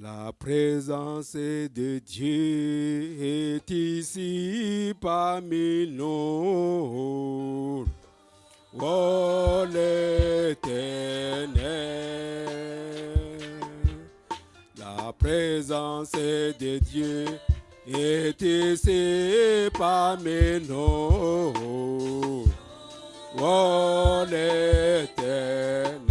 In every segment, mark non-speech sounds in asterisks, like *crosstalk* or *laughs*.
La présence de Dieu est ici parmi nous. Oh l'éternel, la présence de Dieu est ici parmi nous. Oh l'éternel.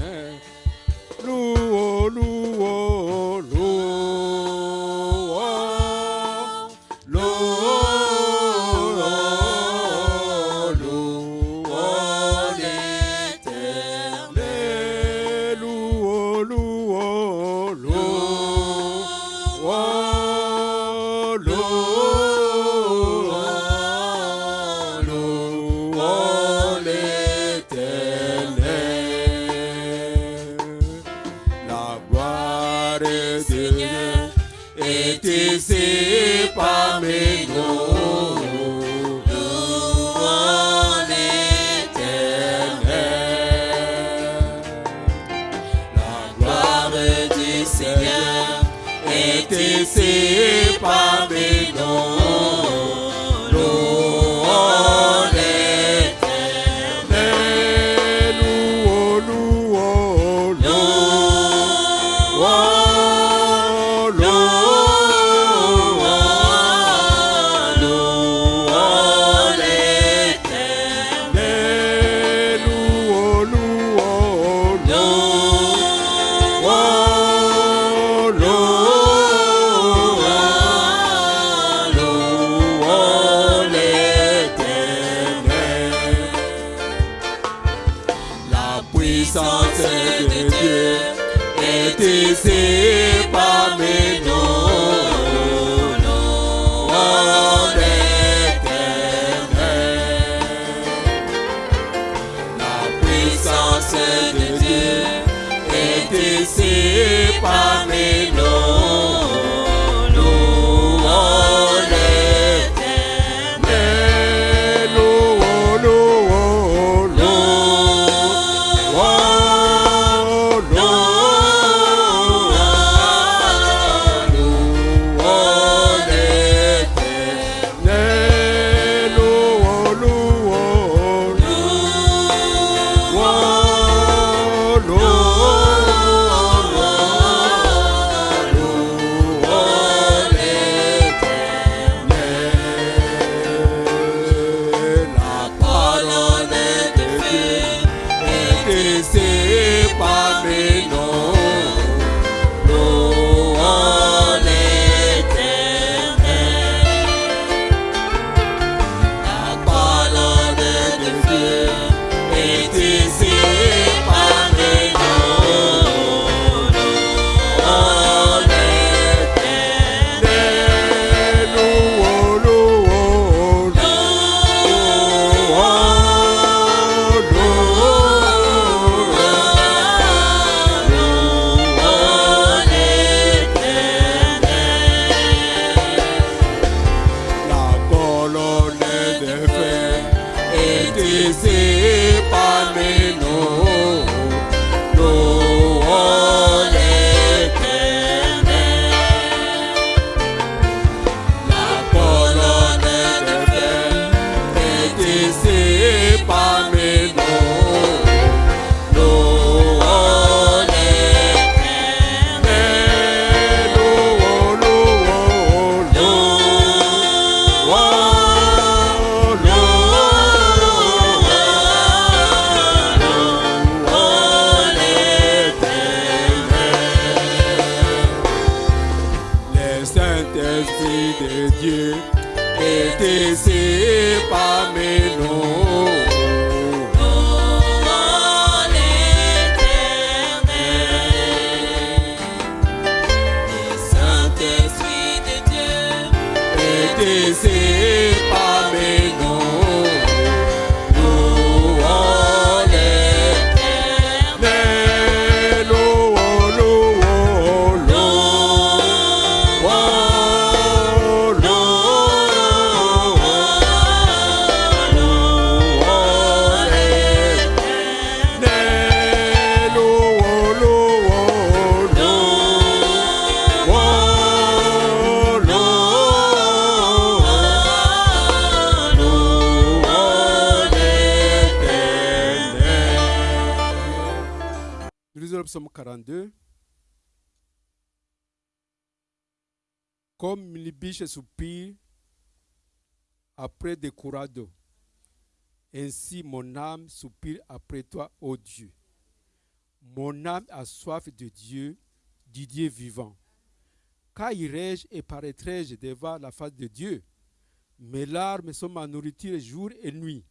coming. Biche soupire après des courants d'eau, ainsi mon âme soupire après toi, ô Dieu. Mon âme a soif de Dieu, du Dieu vivant. Quand irai-je et paraîtrai-je devant la face de Dieu? Mes larmes sont ma nourriture jour et nuit.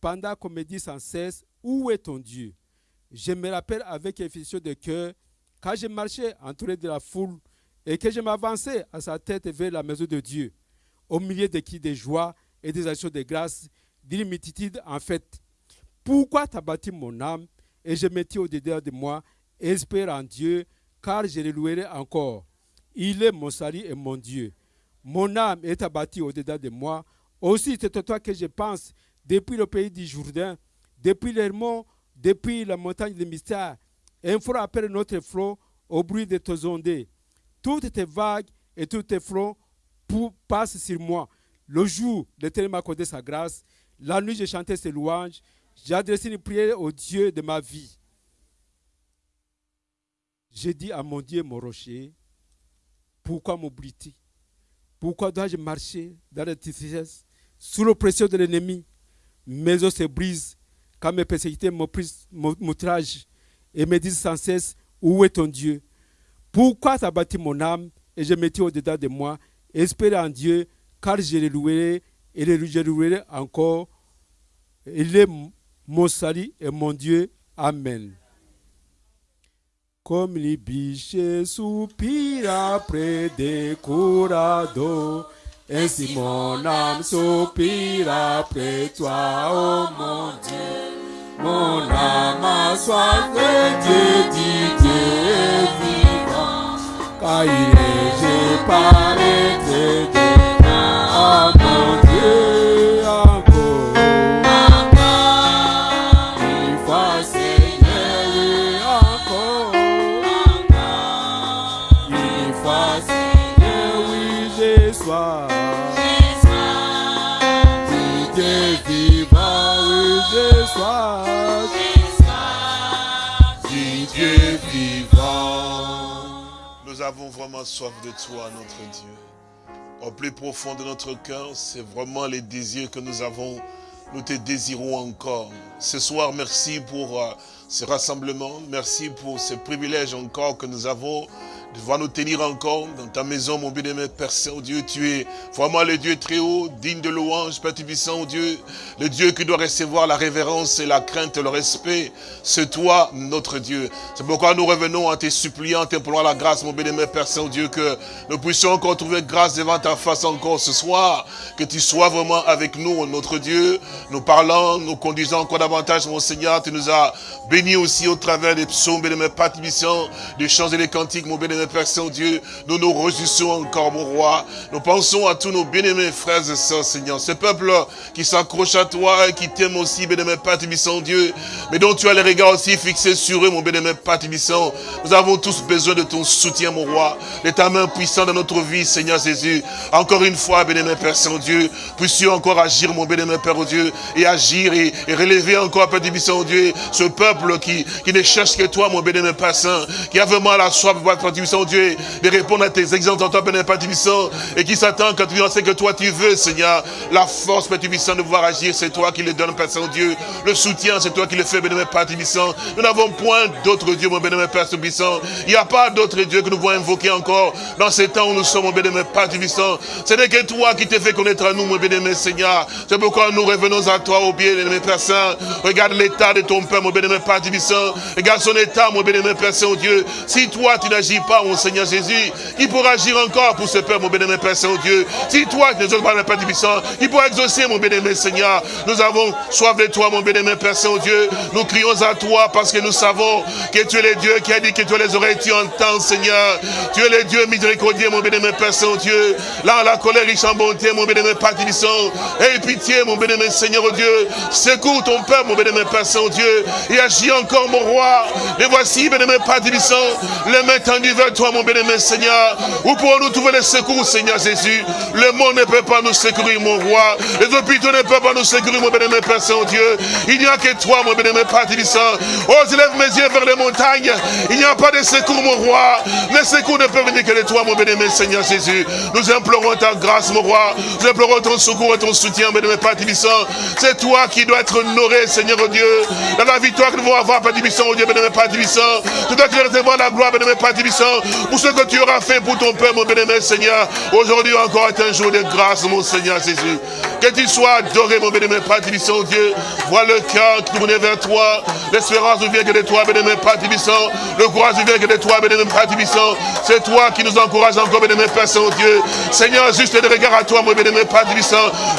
Pendant qu'on me dit sans cesse, où est ton Dieu? Je me rappelle avec effusion de cœur, quand je marchais entouré de la foule et que je m'avançais à sa tête vers la maison de Dieu, au milieu des cris de joie et des actions de grâce, d'une en fait. Pourquoi t'as bâti mon âme et je me tiens au-dedans de moi, espère en Dieu, car je le louerai encore? Il est mon salut et mon Dieu. Mon âme est abattue au-dedans de moi. Aussi, c'est toi que je pense, depuis le pays du Jourdain, depuis les depuis la montagne des mystères. Un flot appelle notre flot au bruit de tes ondées. Toutes tes vagues et tous tes pour- passent sur moi. Le jour, l'Éternel m'a accordé sa grâce. La nuit, j'ai chanté ses louanges. J'ai adressé une prière au Dieu de ma vie. J'ai dit à mon Dieu, mon rocher, pourquoi m'oublies-tu Pourquoi dois-je marcher dans la tristesse, sous l'oppression de l'ennemi? Mes os se brisent quand mes persécuteurs m'outragent et me disent sans cesse, où est ton Dieu? Pourquoi t'as bâti mon âme et je me tiens au-dedans de moi? Espère en Dieu, car je le louerai et le- je le louerai encore. Il est mon salut et mon Dieu. Amen. Comme les biches soupirent après des courants d'eau, ainsi mon âme soupire après toi, oh mon Dieu. Mon âme a soif de Dieu, dit Dieu. Car il est, je paraîtrai devant, oh avons vraiment soif de toi, notre Dieu. Au plus profond de notre cœur, c'est vraiment les désirs que nous avons. Nous te désirons encore. Ce soir, merci pour euh, ce rassemblement. Merci pour ce privilège encore que nous avons pouvoir nous tenir encore dans ta maison, mon bien-aimé Père Saint-Dieu. Tu es vraiment le Dieu très haut, digne de louange, Père Tubissant, Dieu. Le Dieu qui doit recevoir la révérence et la crainte et le respect. C'est toi, notre Dieu. C'est pourquoi nous revenons en te suppliant, t'implorant la grâce, mon bien-aimé Père Saint-Dieu, que nous puissions encore trouver grâce devant ta face encore ce soir. Que tu sois vraiment avec nous, notre Dieu. Nous parlons, nous conduisons encore davantage, mon Seigneur. Tu nous as bénis aussi au travers des psaumes, bien-aimé Père Tubissant, des chants et des cantiques, mon bien-aimé Père Saint-Dieu. Nous nous réjouissons encore, mon roi. Nous pensons à tous nos bien-aimés frères et sœurs, Seigneur. Ce peuple qui s'accroche à toi et qui t'aime aussi, bien-aimé Père Tubissant, Dieu. Mais dont tu as les regards aussi fixés sur eux, mon bien-aimé Père Tubissant. Nous avons tous besoin de ton soutien, mon roi. De ta main puissante dans notre vie, Seigneur Jésus. Encore une fois, bien-aimé Père Saint-Dieu, puissions encore agir, mon bien-aimé Père Dieu, et agir et, relever encore, Père Tubissant, Dieu, ce peuple qui, ne cherche que toi, mon bien-aimé Père Saint, qui a vraiment la soif, Père Tubissant, Dieu, de répondre à tes exemples en toi, Père Tubissant, et qui s'attend quand tu c'est que toi tu veux, Seigneur, la force, Père de pouvoir agir, c'est toi qui le donne, Père Saint-Dieu, le soutien, c'est toi qui le fais, bien-aimé Père. Nous n'avons point d'autre Dieu, mon bien-aimé Père Tubissant. Il n'y a pas d'autre Dieu que nous pouvons invoquer encore dans ces temps où nous sommes, mon bien-aimé Père Tubissant. Ce n'est que toi qui t'es fait connaître à nous, mon bien-aimé Seigneur. C'est pourquoi nous revenons à toi, au bien-aimé Père Saint. Regarde l'état de ton Père, mon bien-aimé Père Tubissant. Regarde son état, mon bien-aimé Père Saint-Dieu. Si toi, tu n'agis pas, mon Seigneur Jésus, qui pourra agir encore pour ce Père, mon bien-aimé Père Saint-Dieu Si toi, tu n'exauces pas, mon Père Tubissant, qui pourra exaucer, mon bien-aimé Seigneur Nous avons soif de toi, mon bien-aimé Père Saint-Dieu. Nous crions à toi parce que nous savons que tu es le Dieu qui a dit que tu as les oreilles, tu entends, Seigneur. Tu es le Dieu miséricordieux, mon bien-aimé Père Saint-Dieu. Là, la colère riche en bonté, mon bien-aimé Père Tubissant. Aie pitié, mon bien-aimé Seigneur Dieu. Secours ton Père, mon bien-aimé Père Saint-Dieu. Et agis encore, mon roi. Et voici, bien-aimé Père Tibissant, les mains vers toi, mon bien-aimé Seigneur. Où pourrons-nous trouver les secours, Seigneur Jésus? Le monde ne peut pas nous secourir, mon roi. Les hôpitaux ne peuvent pas nous secourir, mon bien-aimé Père Saint-Dieu. Il n'y a que toi, mon bien-aimé Père Tibissant. Oh, je lève mes yeux vers les montagnes. Il n'y a pas de secours, mon roi. Les secours ne peuvent venir que de toi, mon bien-aimé Seigneur Jésus. Nous implorons ta grâce, mon roi. Nous implorons ton secours et ton soutien, bien-aimé Père. C'est toi qui dois être honoré, Seigneur Dieu. Dans la victoire que nous devons avoir, Père Tibissant, oh Dieu, bien-aimé Père Tibissant. Tu dois recevoir la gloire, bien-aimé Père Tibissant, pour ce que tu auras fait pour ton peuple, mon bien-aimé Seigneur. Aujourd'hui encore est un jour de grâce, mon Seigneur Jésus. Que tu sois adoré, mon bien-aimé Père Dieu. Vois le cœur tourné vers toi. L'espérance vient que de toi, bien-aimé Père. Le courage vient que de toi, bien-aimé Père. C'est toi qui nous encourage encore, bien-aimé Père Saint-Dieu. Seigneur, juste des regards à toi, mon bien-aimé Père.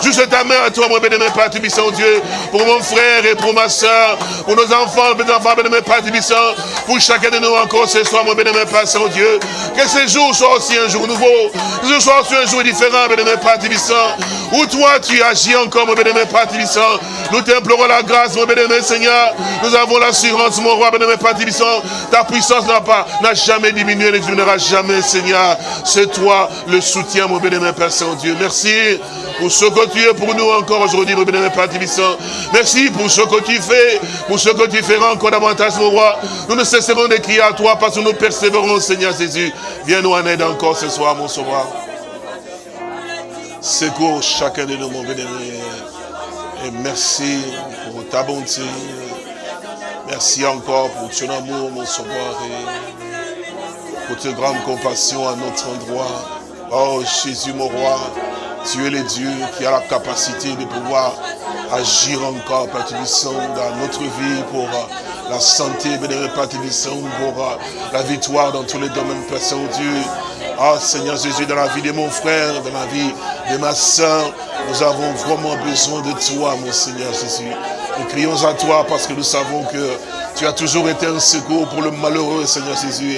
Juste ta main à toi, mon bien-aimé Père Dieu. Pour mon frère et pour ma soeur. Pour nos enfants, mes enfants, bien-aimé Père. Pour chacun de nous encore ce soir, mon bien-aimé Père Saint-Dieu. Que ce jour soit aussi un jour nouveau. Que ce soit aussi un jour différent, bien-aimé Père. Où toi, tu agis encore, mon bien-aimé Père. Nous t'implorons la grâce, mon bien-aimé Seigneur. Nous avons l'assurance, mon roi, bien-aimé Père. Ta puissance n'a pas, n'a jamais diminué, ne diminuera jamais, Seigneur. C'est toi le soutien, mon bien-aimé Père Saint-Dieu. Merci pour ce que tu es pour nous encore aujourd'hui, mon bien-aimé Père. Merci pour ce que tu fais, pour ce que tu feras encore davantage, mon roi. Nous ne cesserons de crier à toi parce que nous persévérons, Seigneur Jésus. Viens nous en aide encore ce soir, mon sauveur. Secours chacun de nous, mon bien-aimé. Et merci pour ta bonté. Merci encore pour ton amour, mon sauveur, et pour ta grande compassion à notre endroit. Oh Jésus, mon roi, tu es le Dieu qui a la capacité de pouvoir agir encore, Père dans notre vie pour la santé, pour euh, la victoire dans tous les domaines, Père Saint-Dieu. Ah, Seigneur Jésus, dans la vie de mon frère, dans la vie de ma soeur, nous avons vraiment besoin de toi, mon Seigneur Jésus. Nous crions à toi parce que nous savons que tu as toujours été un secours pour le malheureux, Seigneur Jésus.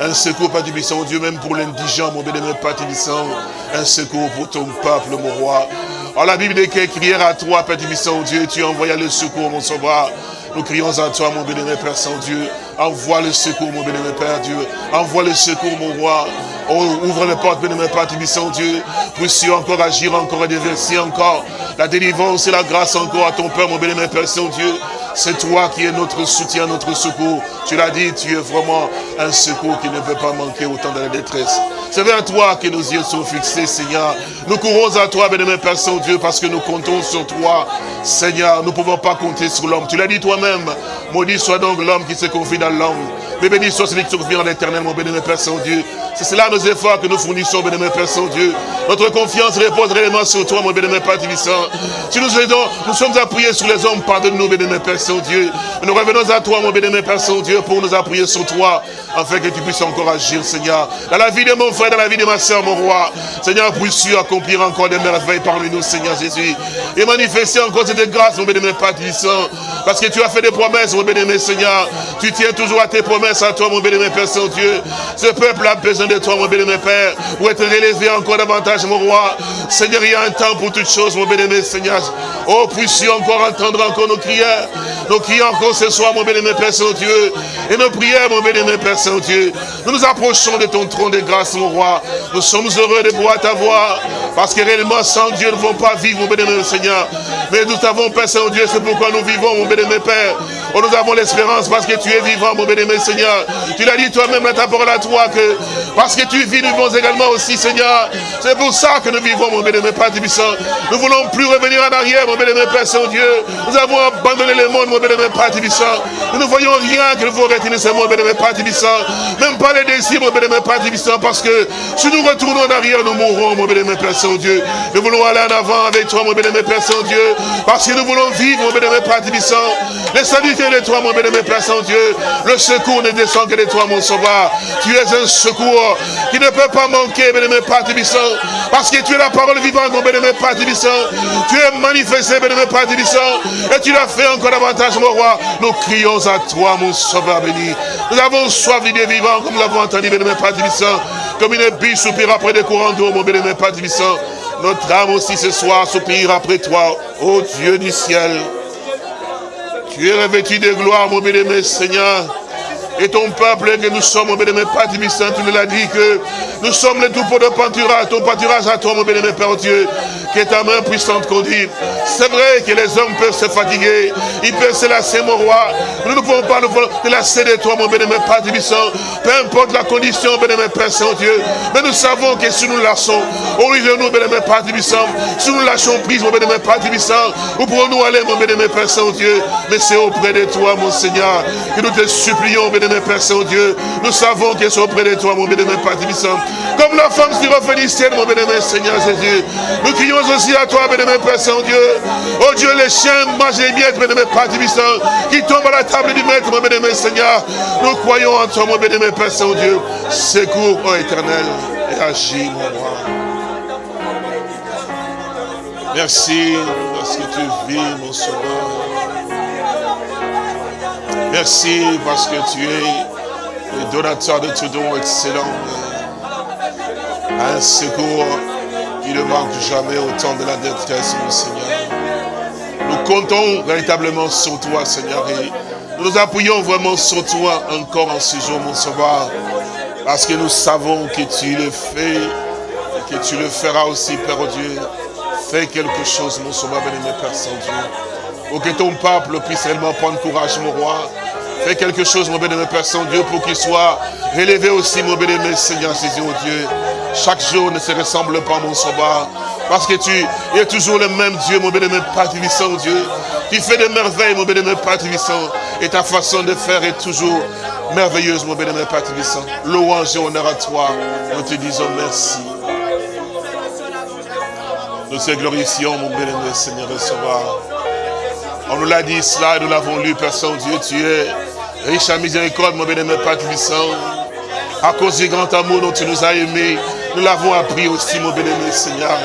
un secours, Père Tibissant, Dieu, même pour l'indigent, mon bénémoine Père Tibissant. Un secours pour ton peuple, mon roi. En la Bible dit qu'il crièrent à toi, Père Tibissant, Dieu, tu envoyas le secours, mon sauveur. Nous crions à toi, mon bénémoine Père Saint-Dieu. Envoie le secours, mon bénémoine Père Dieu. Envoie le secours, mon roi. Oh, ouvre les portes, bénémoine Père Tibissant, Dieu. Puissions encore agir, encore et déverser encore la délivrance et la grâce encore à ton Père, mon bénémoine Père Saint-Dieu. C'est toi qui es notre soutien, notre secours. Tu l'as dit, tu es vraiment un secours qui ne peut pas manquer au temps de la détresse. C'est vers toi que nos yeux sont fixés, Seigneur. Nous courons à toi, bénémoine Père Saint-Dieu, parce que nous comptons sur toi. Seigneur, nous ne pouvons pas compter sur l'homme. Tu l'as dit toi-même. Maudit soit donc l'homme qui se confie dans l'homme. Mais béni soit celui qui se confie en l'éternel, mon bénémoine Père Saint-Dieu. C'est cela nos efforts que nous fournissons, bénémoine Père Saint-Dieu. Notre confiance repose réellement sur toi, mon bénémoine Père Tibissant. Si nous aidons, nous sommes appuyés sur les hommes, pardonne-nous, bénémoine Père Saint-Dieu. Nous revenons à toi, mon bénémoine Père Saint-Dieu, pour nous appuyer sur toi, afin que tu puisses encore agir, Seigneur. Dans la vie de mon frère, dans la vie de ma soeur, mon roi. Seigneur, puisses-tu accomplir encore des merveilles parmi nous, Seigneur Jésus. Et manifester encore cette grâce, mon bénémoine Père Tibissant. Parce que tu as fait des promesses, mon bénémoine Seigneur. Tu tiens toujours à tes promesses à toi, mon bénémoine Père Saint-Dieu. Ce peuple a besoin de toi, mon bénémoine Père, pour être relevé encore davantage, mon roi. Seigneur, il y a un temps pour toutes choses, mon bénémoine Seigneur. Oh, puissions encore entendre encore nos prières. Nos prières encore ce soir, mon bénémoine Père Saint-Dieu. Et nos prières, mon bénémoine Père Saint-Dieu. Nous nous approchons de ton trône de grâce, mon roi. Nous sommes heureux de pouvoir t'avoir. Parce que réellement, sans Dieu, nous ne pouvons pas vivre, mon bénémoine Seigneur. Mais nous t'avons, Père Saint-Dieu, c'est pourquoi nous vivons, mon bénémoine Père. Oh, nous avons l'espérance parce que tu es vivant, mon bénémoine Seigneur. Tu l'as dit toi-même dans ta parole à toi que parce que tu vis, nous vivons également aussi, Seigneur. C'est pour ça que nous vivons, mon bénémoine Père Tibissant. Nous ne voulons plus revenir en arrière, mon bénémoine Père Saint-Dieu. Nous avons abandonné le monde, mon bénémoine Père Tibissant. Nous ne voyons rien que vous retenir ce monde, bénémoine Père Tibissant. Même pas les désirs, mon bénémoine Père Tibissant, parce que si nous retournons en arrière, nous mourrons, mon bénémoine Père Saint-Dieu. Nous voulons aller en avant avec toi, mon bénémoine Père Saint-Dieu, parce que nous voulons vivre, mon bénémoine Père Tibissant. Les de toi, mon Père Saint-Dieu. Le secours ne descend que de toi, mon sauveur. Tu es un secours qui ne peut pas manquer, bénémoine Père Tibissant, parce que tu es la parole vivante, mon bénémoine Père. Tu es manifesté, bénémoine Père Tibissant, et tu l'as fait encore davantage, mon roi. Nous crions à toi, mon sauveur béni. Nous avons soif d'idées vivantes, comme nous l'avons entendu, bénémoine Père Tibissant, comme une biche soupire après des courants d'eau, mon bénémoine Père. Notre âme aussi ce soir soupire après toi, ô Dieu du ciel. Tu es revêtu de gloire, mon bien-aimé Seigneur. Et ton peuple que nous sommes, mon bien-aimé Père tu nous l'as dit que nous sommes les troupeaux de pâturage, ton pâturage à toi, mon bien-aimé Père Dieu, qui est ta main puissante conduite. C'est vrai que les hommes peuvent se fatiguer, ils peuvent se lasser, mon roi. Nous ne pouvons pas nous lasser de toi, mon bien-aimé Père Saint. Peu importe la condition, bien-aimé Père Saint-Dieu. Mais nous savons que si nous lâchons, au lieu de nous, bien-aimé Père Saint, si nous lâchons prise, mon bien-aimé Père Saint, où pourrons-nous aller, mon bien-aimé Père Saint-Dieu Mais c'est auprès de toi, mon Seigneur, que nous te supplions, Père Saint-Dieu. Nous savons qu'ils sont auprès de toi, mon bien-aimé Saint. Comme la femme syrophénicienne, mon bien-aimé Seigneur Jésus. Nous crions aussi à toi, bien-aimé Père Saint-Dieu. Oh Dieu, les chiens mangent les miettes, bien-aimé Père qui tombent à la table du maître, mon bien-aimé Seigneur. Nous croyons en toi, mon bien-aimé Père Saint-Dieu. Secours, ô éternel, et agis, mon roi. Merci parce que tu vis, mon sauveur. Merci parce que tu es le donateur de tout don excellent. Un secours qui ne manque jamais au temps de la détresse, mon Seigneur. Nous comptons véritablement sur toi, Seigneur, et nous nous appuyons vraiment sur toi encore en ce jour, mon Sauveur, parce que nous savons que tu le fais, et que tu le feras aussi, Père Dieu. Fais quelque chose, mon Sauveur, béni, Père Saint-Dieu. Pour que ton peuple puisse réellement prendre courage, mon roi. Fais quelque chose, mon bénémoine Père Saint-Dieu, pour qu'il soit relevé aussi, mon bénémoine Seigneur, Jésus, oh Dieu. Chaque jour ne se ressemble pas, mon sauveur. Parce que tu es toujours le même Dieu, mon bénémoine Père Tibissant, Dieu. Tu fais des merveilles, mon bénémoine Père Tibissant. Et ta façon de faire est toujours merveilleuse, mon bénémoine Père Tibissant. Louange et honneur à toi. Nous te disons merci. Nous te glorifions, mon bénémoine Seigneur et Sauveur. On nous l'a dit cela nous l'avons lu, Père Saint-Dieu. Tu es riche à miséricorde, mon bénémoine Père Tibissant. À cause du grand amour dont tu nous as aimés, nous l'avons appris aussi, mon bénémoine Seigneur.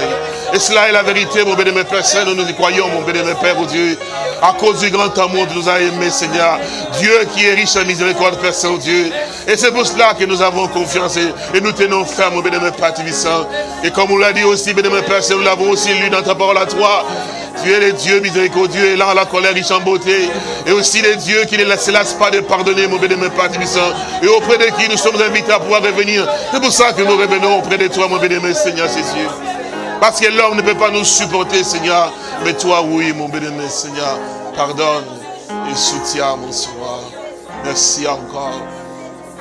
Et cela est la vérité, mon bénémoine Père Saint, nous nous y croyons, mon bénémoine Père, oh Dieu. À cause du grand amour que nous a aimés, Seigneur. Dieu qui est riche en miséricorde, Père Saint-Dieu. Et c'est pour cela que nous avons confiance et, nous tenons ferme, mon bénémoine Père. Et comme on l'a dit aussi, bénémoine Père Saint, nous l'avons aussi lu dans ta parole à toi. Tu es le Dieu miséricordieux, là la colère, riche en beauté. Et aussi le Dieu qui ne laisse pas de pardonner, mon bénémoine Père Tibissant. Et auprès de qui nous sommes invités à pouvoir revenir. C'est pour ça que nous revenons auprès de toi, mon bénémoine Seigneur Jésus. Parce que l'homme ne peut pas nous supporter, Seigneur. Mais toi, oui, mon bénémoine Seigneur. Pardonne et soutiens, mon sauveur. Merci encore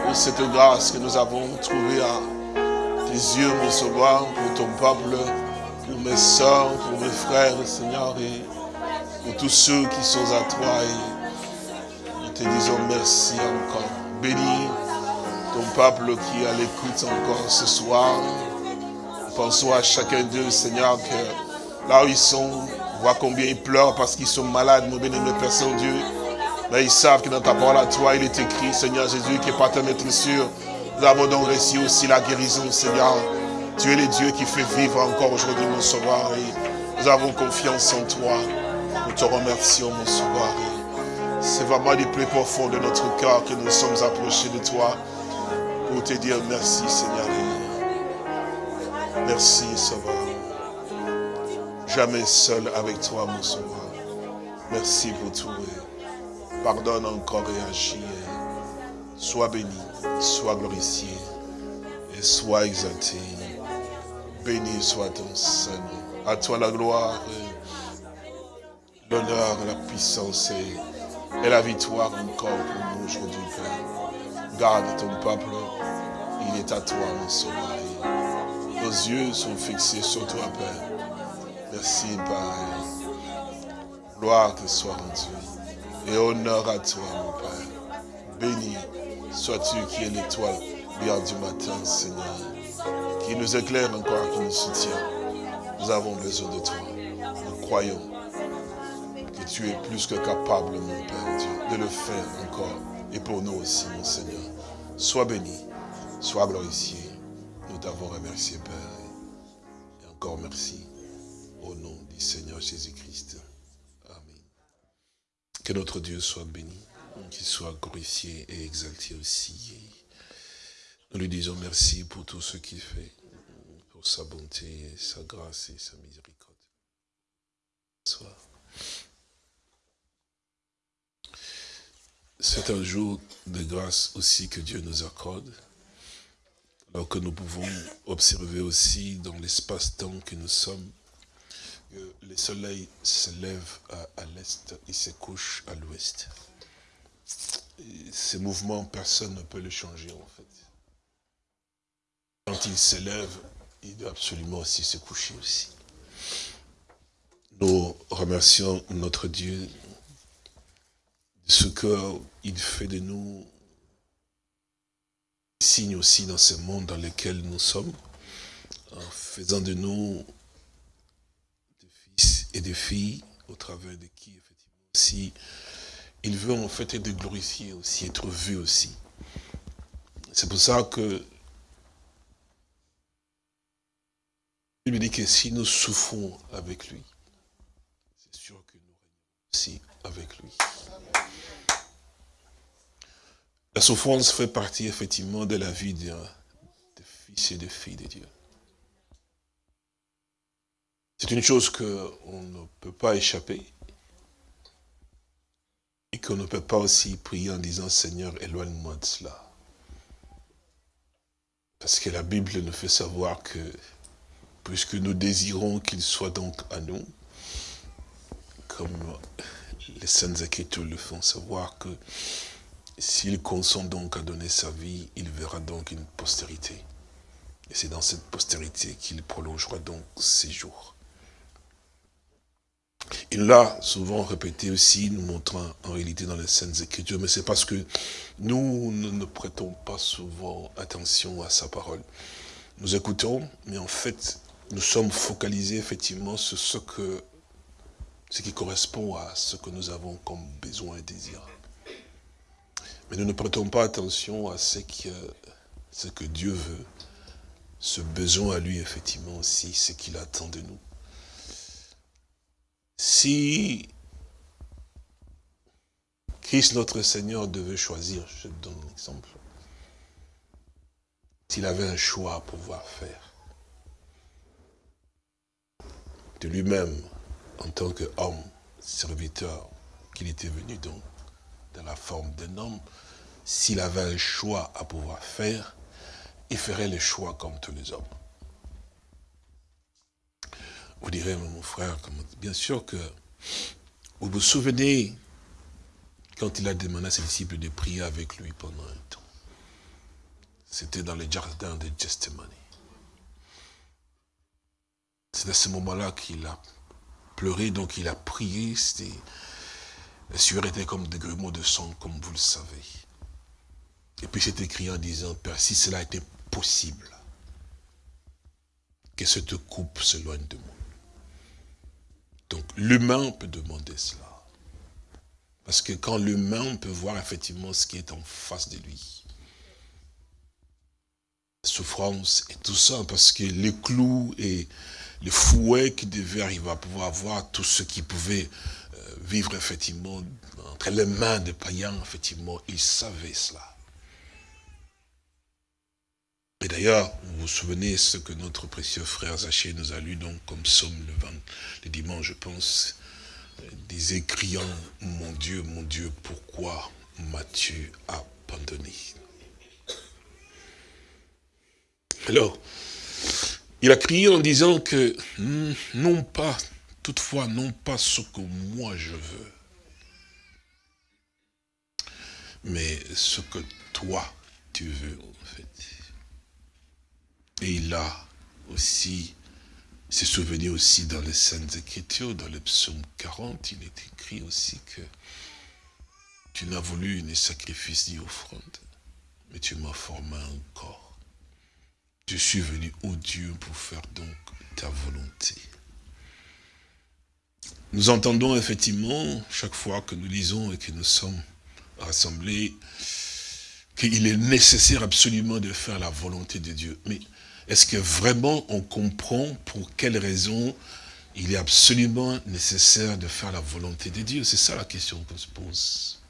pour cette grâce que nous avons trouvée à tes yeux, mon sauveur, pour ton peuple, mes soeurs, pour mes frères, Seigneur, et pour tous ceux qui sont à toi. Et nous te disons merci encore. Bénis ton peuple qui est à l'écoute encore ce soir. Pensons à chacun d'eux, Seigneur, que là où ils sont, voit combien ils pleurent parce qu'ils sont malades, mon bénémoine Père Saint-Dieu. Mais ils savent que dans ta parole à toi, il est écrit, Seigneur Jésus, qui est par ta maître sûr. Nous avons donc réussi aussi la guérison, Seigneur. Tu es le Dieu qui fait vivre encore aujourd'hui, mon sauveur. Et nous avons confiance en toi. Nous te remercions, mon sauveur. C'est vraiment du plus profond de notre cœur que nous sommes approchés de toi pour te dire merci, Seigneur. Merci, Sauveur. Jamais seul avec toi, mon Sauveur. Merci pour tout. Pardonne encore et agis. Sois béni, sois glorifié et sois exalté. Béni soit ton Seigneur. À toi la gloire, l'honneur, la puissance et, la victoire encore pour nous aujourd'hui, Père. Garde ton peuple. Il est à toi, mon sauveur. Nos yeux sont fixés sur toi, Père. Merci, Père. Gloire te soit rendue. Et honneur à toi, mon Père. Béni sois-tu qui es l'étoile bien du matin, Seigneur. Qui nous éclaire encore, qui nous soutient. Nous avons besoin de toi. Nous croyons que tu es plus que capable, mon Père Dieu, de le faire encore. Et pour nous aussi, mon Seigneur. Sois béni, sois glorifié. Nous t'avons remercié, Père. Et encore merci. Au nom du Seigneur Jésus-Christ. Amen. Que notre Dieu soit béni, qu'il soit glorifié et exalté aussi. Nous lui disons merci pour tout ce qu'il fait, sa bonté, sa grâce et sa miséricorde. Soir. C'est un jour de grâce aussi que Dieu nous accorde, alors que nous pouvons observer aussi dans l'espace-temps que nous sommes, que le soleil se lève à, l'est et se couche à l'ouest. Ces mouvements, personne ne peut le changer en fait. Quand il se lève, il doit absolument aussi se coucher aussi. Nous remercions notre Dieu de ce qu'il fait de nous signe aussi dans ce monde dans lequel nous sommes, en faisant de nous des fils et des filles, au travers de qui, effectivement, aussi, il veut en fait être glorifié aussi, être vu aussi. C'est pour ça que dit que si nous souffrons avec lui, c'est sûr que nous régnons aussi avec lui. La souffrance fait partie effectivement de la vie des fils et des filles de Dieu. C'est une chose qu'on ne peut pas échapper et qu'on ne peut pas aussi prier en disant Seigneur, éloigne-moi de cela. Parce que la Bible nous fait savoir que, puisque nous désirons qu'il soit donc à nous, comme les Saintes Écritures le font savoir que s'il consent donc à donner sa vie, il verra donc une postérité. Et c'est dans cette postérité qu'il prolongera donc ses jours. Il l'a souvent répété aussi, nous montrant en réalité dans les scènes Écritures, mais c'est parce que nous ne, prêtons pas souvent attention à sa parole. Nous écoutons, mais en fait, nous sommes focalisés effectivement sur ce, que, ce qui correspond à ce que nous avons comme besoin et désir. Mais nous ne prêtons pas attention à ce que, ce que Dieu veut, ce besoin à lui, effectivement, aussi, ce qu'il attend de nous. Si Christ notre Seigneur devait choisir, je donne un exemple, s'il avait un choix à pouvoir faire, de lui-même, en tant qu'homme, serviteur, qu'il était venu donc dans la forme d'un homme, s'il avait un choix à pouvoir faire, il ferait le choix comme tous les hommes. Vous direz, mon frère, bien sûr que vous vous souvenez quand il a demandé à ses disciples de prier avec lui pendant un temps. C'était dans le jardin de Gethsemane. C'est à ce moment-là qu'il a pleuré, donc il a prié. La sueur était comme des grumeaux de sang, comme vous le savez. Et puis c'est écrit en disant, Père, si cela était possible, que cette coupe s'éloigne de moi. Donc l'humain peut demander cela. Parce que quand l'humain peut voir effectivement ce qui est en face de lui, souffrance et tout ça, parce que les clous et les fouets qui devaient arriver à pouvoir voir tout ce qui pouvait euh, vivre effectivement entre les mains des païens, effectivement, ils savaient cela. Et d'ailleurs, vous vous souvenez ce que notre précieux frère Zaché nous a lu donc comme somme le, le dimanche, je pense, disait criant, mon Dieu, mon Dieu, pourquoi m'as-tu abandonné? Alors, il a crié en disant que, hmm, non pas, toutefois, non pas ce que moi je veux, mais ce que toi tu veux, en fait. Et il a aussi, s'est souvenu aussi dans les Saintes Écritures, dans le psaume 40, il est écrit aussi que tu n'as voulu ni sacrifice ni offrande, mais tu m'as formé un corps. Je suis venu, au Dieu, pour faire donc ta volonté. Nous entendons effectivement, chaque fois que nous lisons et que nous sommes rassemblés, qu'il est nécessaire absolument de faire la volonté de Dieu. Mais est-ce que vraiment on comprend pour quelles raisons il est absolument nécessaire de faire la volonté de Dieu? C'est ça la question qu'on se pose.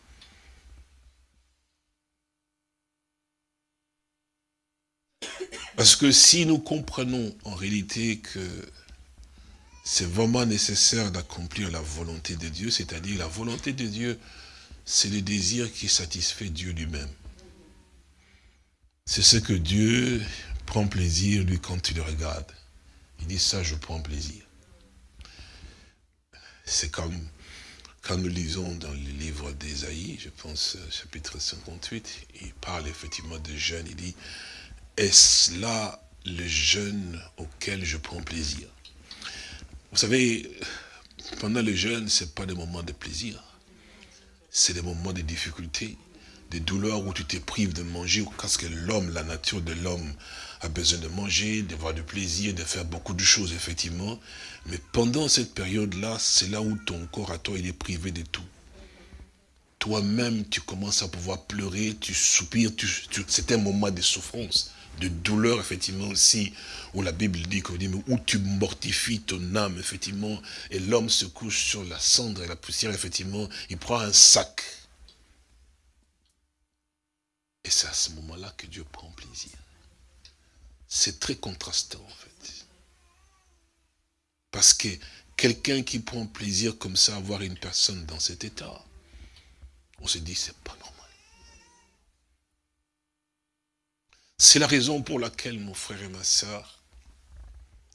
Parce que si nous comprenons en réalité que c'est vraiment nécessaire d'accomplir la volonté de Dieu, c'est-à-dire la volonté de Dieu, c'est le désir qui satisfait Dieu lui-même. C'est ce que Dieu prend plaisir, lui, quand il le regarde. Il dit, ça, je prends plaisir. C'est comme quand nous lisons dans le livre d'Ésaïe, je pense, chapitre 58, il parle effectivement de jeûne, il dit, est-ce là le jeûne auquel je prends plaisir? Vous savez, pendant le jeûne, ce n'est pas des moments de plaisir. C'est des moments de difficulté, des douleurs où tu te prives de manger, parce que l'homme, la nature de l'homme a besoin de manger, d'avoir du plaisir, de faire beaucoup de choses, effectivement. Mais pendant cette période-là, c'est là où ton corps à toi, il est privé de tout. Toi-même, tu commences à pouvoir pleurer, tu soupires, c'est un moment de souffrance de douleur, effectivement, aussi, où la Bible dit, où tu mortifies ton âme, effectivement, et l'homme se couche sur la cendre et la poussière, effectivement, il prend un sac. Et c'est à ce moment-là que Dieu prend plaisir. C'est très contrastant, en fait. Parce que quelqu'un qui prend plaisir comme ça à voir une personne dans cet état, on se dit, c'est pas normal. C'est la raison pour laquelle, mon frère et ma soeur,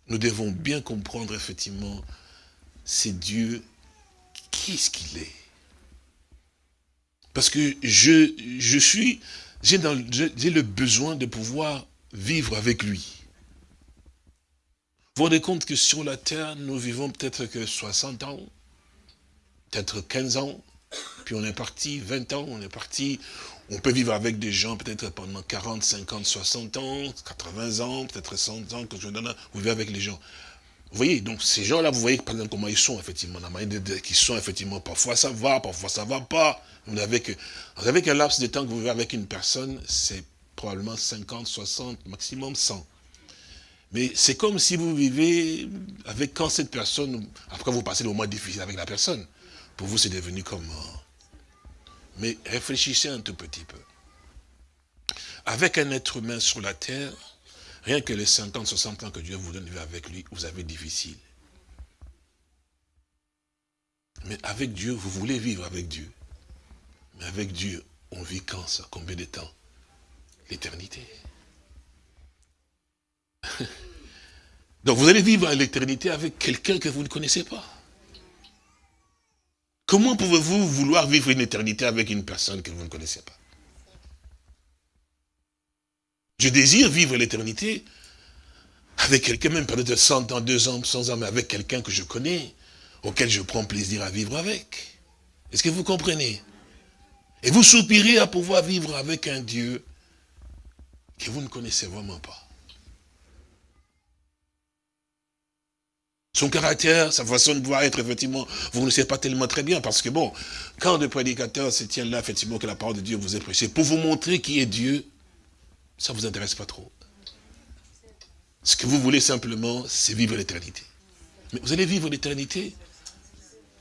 nous devons bien comprendre effectivement, c'est Dieu, qui est-ce qu'il est Parce que je, je suis, j'ai le besoin de pouvoir vivre avec lui. Vous vous rendez compte que sur la terre, nous vivons peut-être que 60 ans, peut-être 15 ans, puis on est parti 20 ans, on est parti, on peut vivre avec des gens peut-être pendant 40, 50, 60 ans, 80 ans, peut-être 100 ans, que je donne, vous vivez avec les gens. Vous voyez, donc ces gens-là, vous voyez par exemple comment ils sont, effectivement, la manière qu'ils sont, effectivement, parfois ça va, parfois ça va pas. Vous avez, que, avez qu'un laps de temps que vous vivez avec une personne, c'est probablement 50, 60, maximum 100. Mais c'est comme si vous vivez avec quand cette personne, après vous passez le moment difficile avec la personne. Pour vous, c'est devenu comme... Mais réfléchissez un tout petit peu. Avec un être humain sur la terre, rien que les 50, 60 ans que Dieu vous donne avec lui, vous avez difficile. Mais avec Dieu, vous voulez vivre avec Dieu. Mais avec Dieu, on vit quand ça? Combien de temps? L'éternité. *laughs* Donc vous allez vivre l'éternité avec quelqu'un que vous ne connaissez pas. Comment pouvez-vous vouloir vivre une éternité avec une personne que vous ne connaissez pas? Je désire vivre l'éternité avec quelqu'un, même peut-être 100 ans, 2 ans, 100 ans, mais avec quelqu'un que je connais, auquel je prends plaisir à vivre avec. Est-ce que vous comprenez? Et vous soupirez à pouvoir vivre avec un Dieu que vous ne connaissez vraiment pas. Son caractère, sa façon de voir être, effectivement, vous ne savez pas tellement très bien, parce que bon, quand le prédicateur se tient là, effectivement, que la parole de Dieu vous est prêchée, pour vous montrer qui est Dieu, ça ne vous intéresse pas trop. Ce que vous voulez simplement, c'est vivre l'éternité. Mais vous allez vivre l'éternité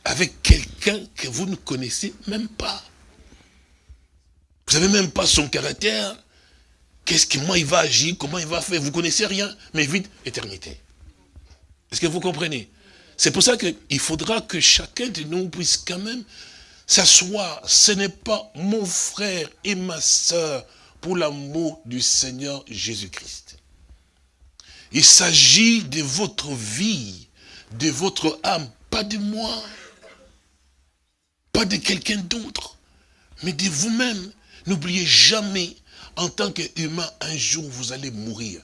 avec quelqu'un que vous ne connaissez même pas. Vous n'avez même pas son caractère. Qu'est-ce que, moi, il va agir, comment il va faire, vous ne connaissez rien, mais vite, éternité. Est-ce que vous comprenez? C'est pour ça qu'il faudra que chacun de nous puisse quand même s'asseoir. Ce n'est pas mon frère et ma soeur pour l'amour du Seigneur Jésus-Christ. Il s'agit de votre vie, de votre âme, pas de moi, pas de quelqu'un d'autre, mais de vous-même. N'oubliez jamais, en tant qu'humain, un jour vous allez mourir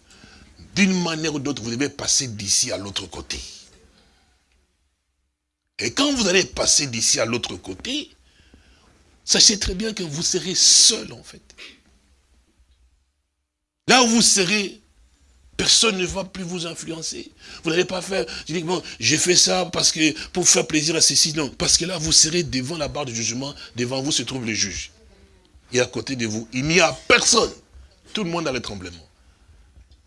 d'une manière ou d'autre, vous devez passer d'ici à l'autre côté. Et quand vous allez passer d'ici à l'autre côté, sachez très bien que vous serez seul en fait. Là où vous serez, personne ne va plus vous influencer. Vous n'allez pas faire, je dis, bon, j'ai fait ça parce que, pour faire plaisir à ceci, non. Parce que là, vous serez devant la barre de jugement, devant vous se trouve le juge. Et à côté de vous, il n'y a personne. Tout le monde a le tremblement.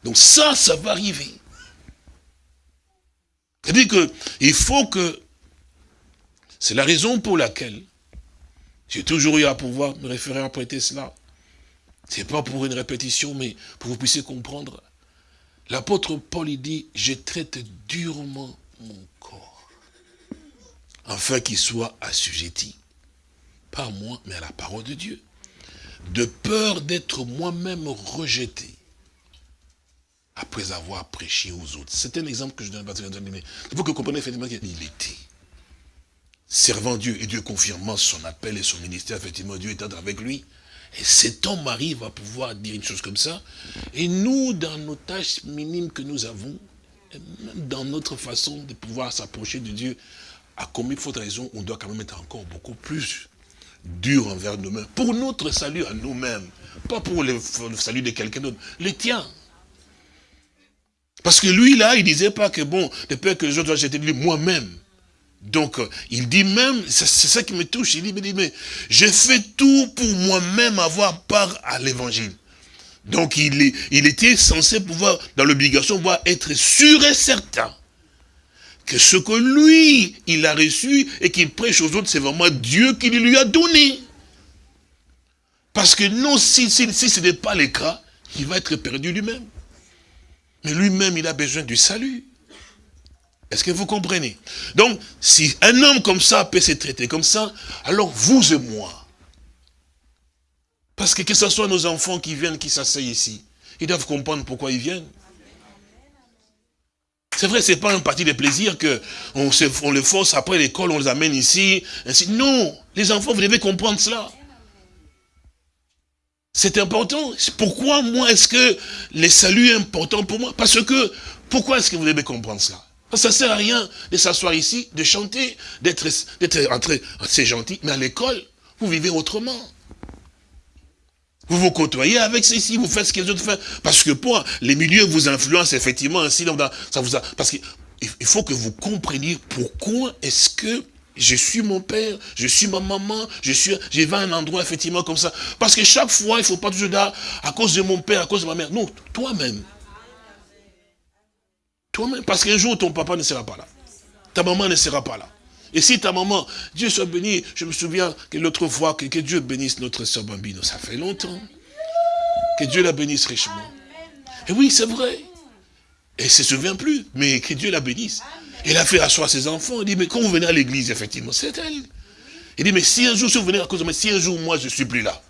Donc ça, ça va arriver. C'est-à-dire qu'il faut que... C'est la raison pour laquelle j'ai toujours eu à pouvoir me référer à prêter cela. Ce n'est pas pour une répétition, mais pour que vous puissiez comprendre. L'apôtre Paul, il dit, je traite durement mon corps, afin qu'il soit assujetti. pas à moi, mais à la parole de Dieu. De peur d'être moi-même rejeté après avoir prêché aux autres. C'est un exemple que je donne. Il faut que vous compreniez effectivement qu'il était servant Dieu et Dieu confirmant son appel et son ministère, effectivement, Dieu étant avec lui. Et cet homme arrive à pouvoir dire une chose comme ça. Et nous, dans nos tâches minimes que nous avons, dans notre façon de pouvoir s'approcher de Dieu, à combien de faute raison, on doit quand même être encore beaucoup plus dur envers nous-mêmes. Pour notre salut à nous-mêmes. Pas pour le, salut de quelqu'un d'autre. Le tien. Parce que lui, là, il disait pas que, bon, de peur que les autres doivent jeter lui, moi-même. Donc, euh, il dit même, c'est ça qui me touche, il dit, mais, mais je fais tout pour moi-même avoir part à l'évangile. Donc, il, il était censé pouvoir, dans l'obligation, pouvoir être sûr et certain que ce que lui, il a reçu et qu'il prêche aux autres, c'est vraiment Dieu qui lui a donné. Parce que non, si, si, si ce n'est pas le cas, il va être perdu lui-même. Mais lui-même, il a besoin du salut. Est-ce que vous comprenez? Donc, si un homme comme ça peut se traiter comme ça, alors vous et moi, parce que que ce soit nos enfants qui viennent, qui s'asseyent ici, ils doivent comprendre pourquoi ils viennent. C'est vrai, c'est pas un parti de plaisir que on, les force après l'école, on les amène ici, ainsi. Non, les enfants, vous devez comprendre cela. C'est important. Pourquoi moi est-ce que le salut est important pour moi? Parce que, pourquoi est-ce que vous devez comprendre cela? Ça sert à rien de s'asseoir ici, de chanter, d'être entré, c'est gentil, mais à l'école, vous vivez autrement. Vous vous côtoyez avec ceci, vous faites ce que les autres font. Parce que pour les milieux vous influencent effectivement ainsi. Ça vous a, parce qu'il faut que vous compreniez pourquoi est-ce que je suis mon père, je suis ma maman, je suis, je vais à un endroit effectivement comme ça. Parce que chaque fois, il ne faut pas toujours dire à cause de mon père, à cause de ma mère. Non, toi-même. Toi-même. Parce qu'un jour, ton papa ne sera pas là. Ta maman ne sera pas là. Et si ta maman, Dieu soit béni, je me souviens que l'autre fois, que, Dieu bénisse notre soeur Bambino, ça fait longtemps. Que Dieu la bénisse richement. Et oui, c'est vrai. Elle ne se souvient plus, mais que Dieu la bénisse. Elle a fait asseoir ses enfants. Elle dit, mais quand vous venez à l'église, effectivement, c'est elle. Il dit, mais si un jour, si vous venez à cause de moi, si un jour, moi, je ne suis plus là,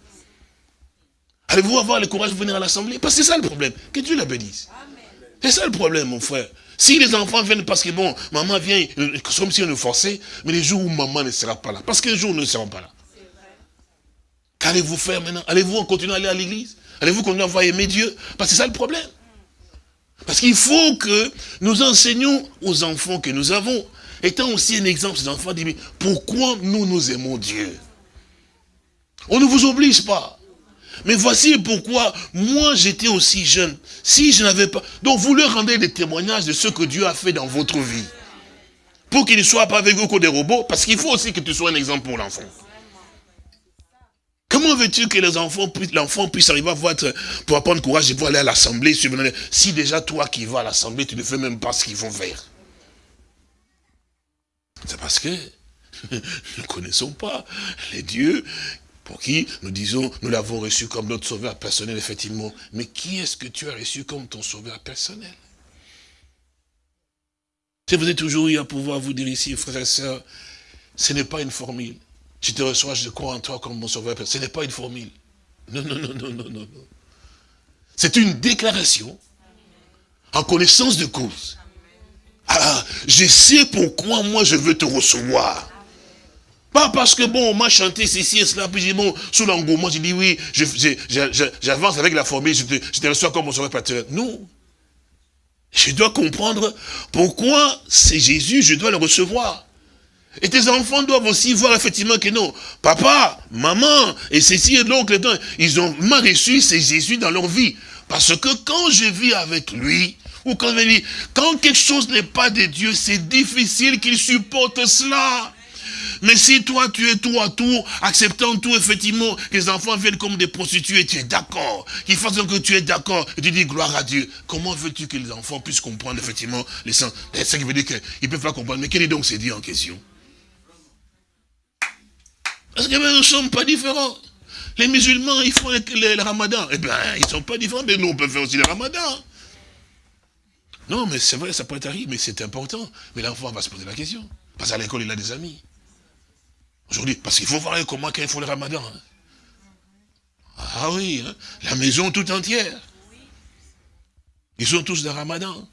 allez-vous avoir le courage de venir à l'assemblée? Parce que c'est ça le problème. Que Dieu la bénisse. C'est ça le problème, mon frère. Si les enfants viennent parce que, bon, maman vient, euh, comme si on nous forçait, mais les jours où maman ne sera pas là, parce qu'un jour nous ne serons pas là. Qu'allez-vous faire maintenant? Allez-vous continuer à aller à l'église? Allez-vous continuer à voir aimer Dieu? Parce que c'est ça le problème. Parce qu'il faut que nous enseignions aux enfants que nous avons, étant aussi un exemple, ces enfants disent, pourquoi nous nous aimons Dieu? On ne vous oblige pas. Mais voici pourquoi moi j'étais aussi jeune. Si je n'avais pas... Donc vous leur rendez des témoignages de ce que Dieu a fait dans votre vie. Pour qu'il ne soit pas avec vous comme des robots, parce qu'il faut aussi que tu sois un exemple pour l'enfant. Comment veux-tu que les enfants l'enfant puisse arriver à voir, pour apprendre courage et pour aller à l'assemblée, si déjà toi qui vas à l'assemblée, tu ne fais même pas ce qu'ils vont faire C'est parce que *laughs* nous ne connaissons pas les dieux pour qui nous disons, nous l'avons reçu comme notre sauveur personnel, effectivement. Mais qui est-ce que tu as reçu comme ton sauveur personnel? Si vous êtes toujours eu à pouvoir vous dire ici, frères et sœurs, ce n'est pas une formule. Je te reçois, je crois en toi comme mon sauveur. Ce n'est pas une formule. Non, non, non, non, non, non. C'est une déclaration en connaissance de cause. Ah, je sais pourquoi moi je veux te recevoir. Pas parce que, bon, on m'a chanté ceci et cela, puis j'ai bon, sous l'engouement, j'ai dit oui, j'avance avec la formule, je te, reçois comme mon sauveur. Non. Je dois comprendre pourquoi c'est Jésus, je dois le recevoir. Et tes enfants doivent aussi voir effectivement que non, papa, maman, et ceci et l'oncle, ils ont m'a reçu, c'est Jésus dans leur vie. Parce que quand je vis avec lui, ou quand quand quelque chose n'est pas de Dieu, c'est difficile qu'il supporte cela. Mais si toi, tu es tout à tout, acceptant tout, effectivement, que les enfants viennent comme des prostituées, tu es d'accord, qu'ils fassent que tu es d'accord, et tu dis gloire à Dieu, comment veux-tu que les enfants puissent comprendre, effectivement, les sens? C'est ce qui veut dire qu'ils ne peuvent pas comprendre. Mais quel est donc ce Dieu en question? Parce que nous ne sommes pas différents. Les musulmans, ils font le, ramadan. Eh bien, ils ne sont pas différents, mais nous, on peut faire aussi le ramadan. Non, mais c'est vrai, ça peut être arrivé, mais c'est important. Mais l'enfant va se poser la question. Parce qu'à l'école, il a des amis. Aujourd'hui, parce qu'il faut voir comment quand il faut le ramadan. hein. Ah oui, hein, la maison tout entière. Ils sont tous dans le ramadan.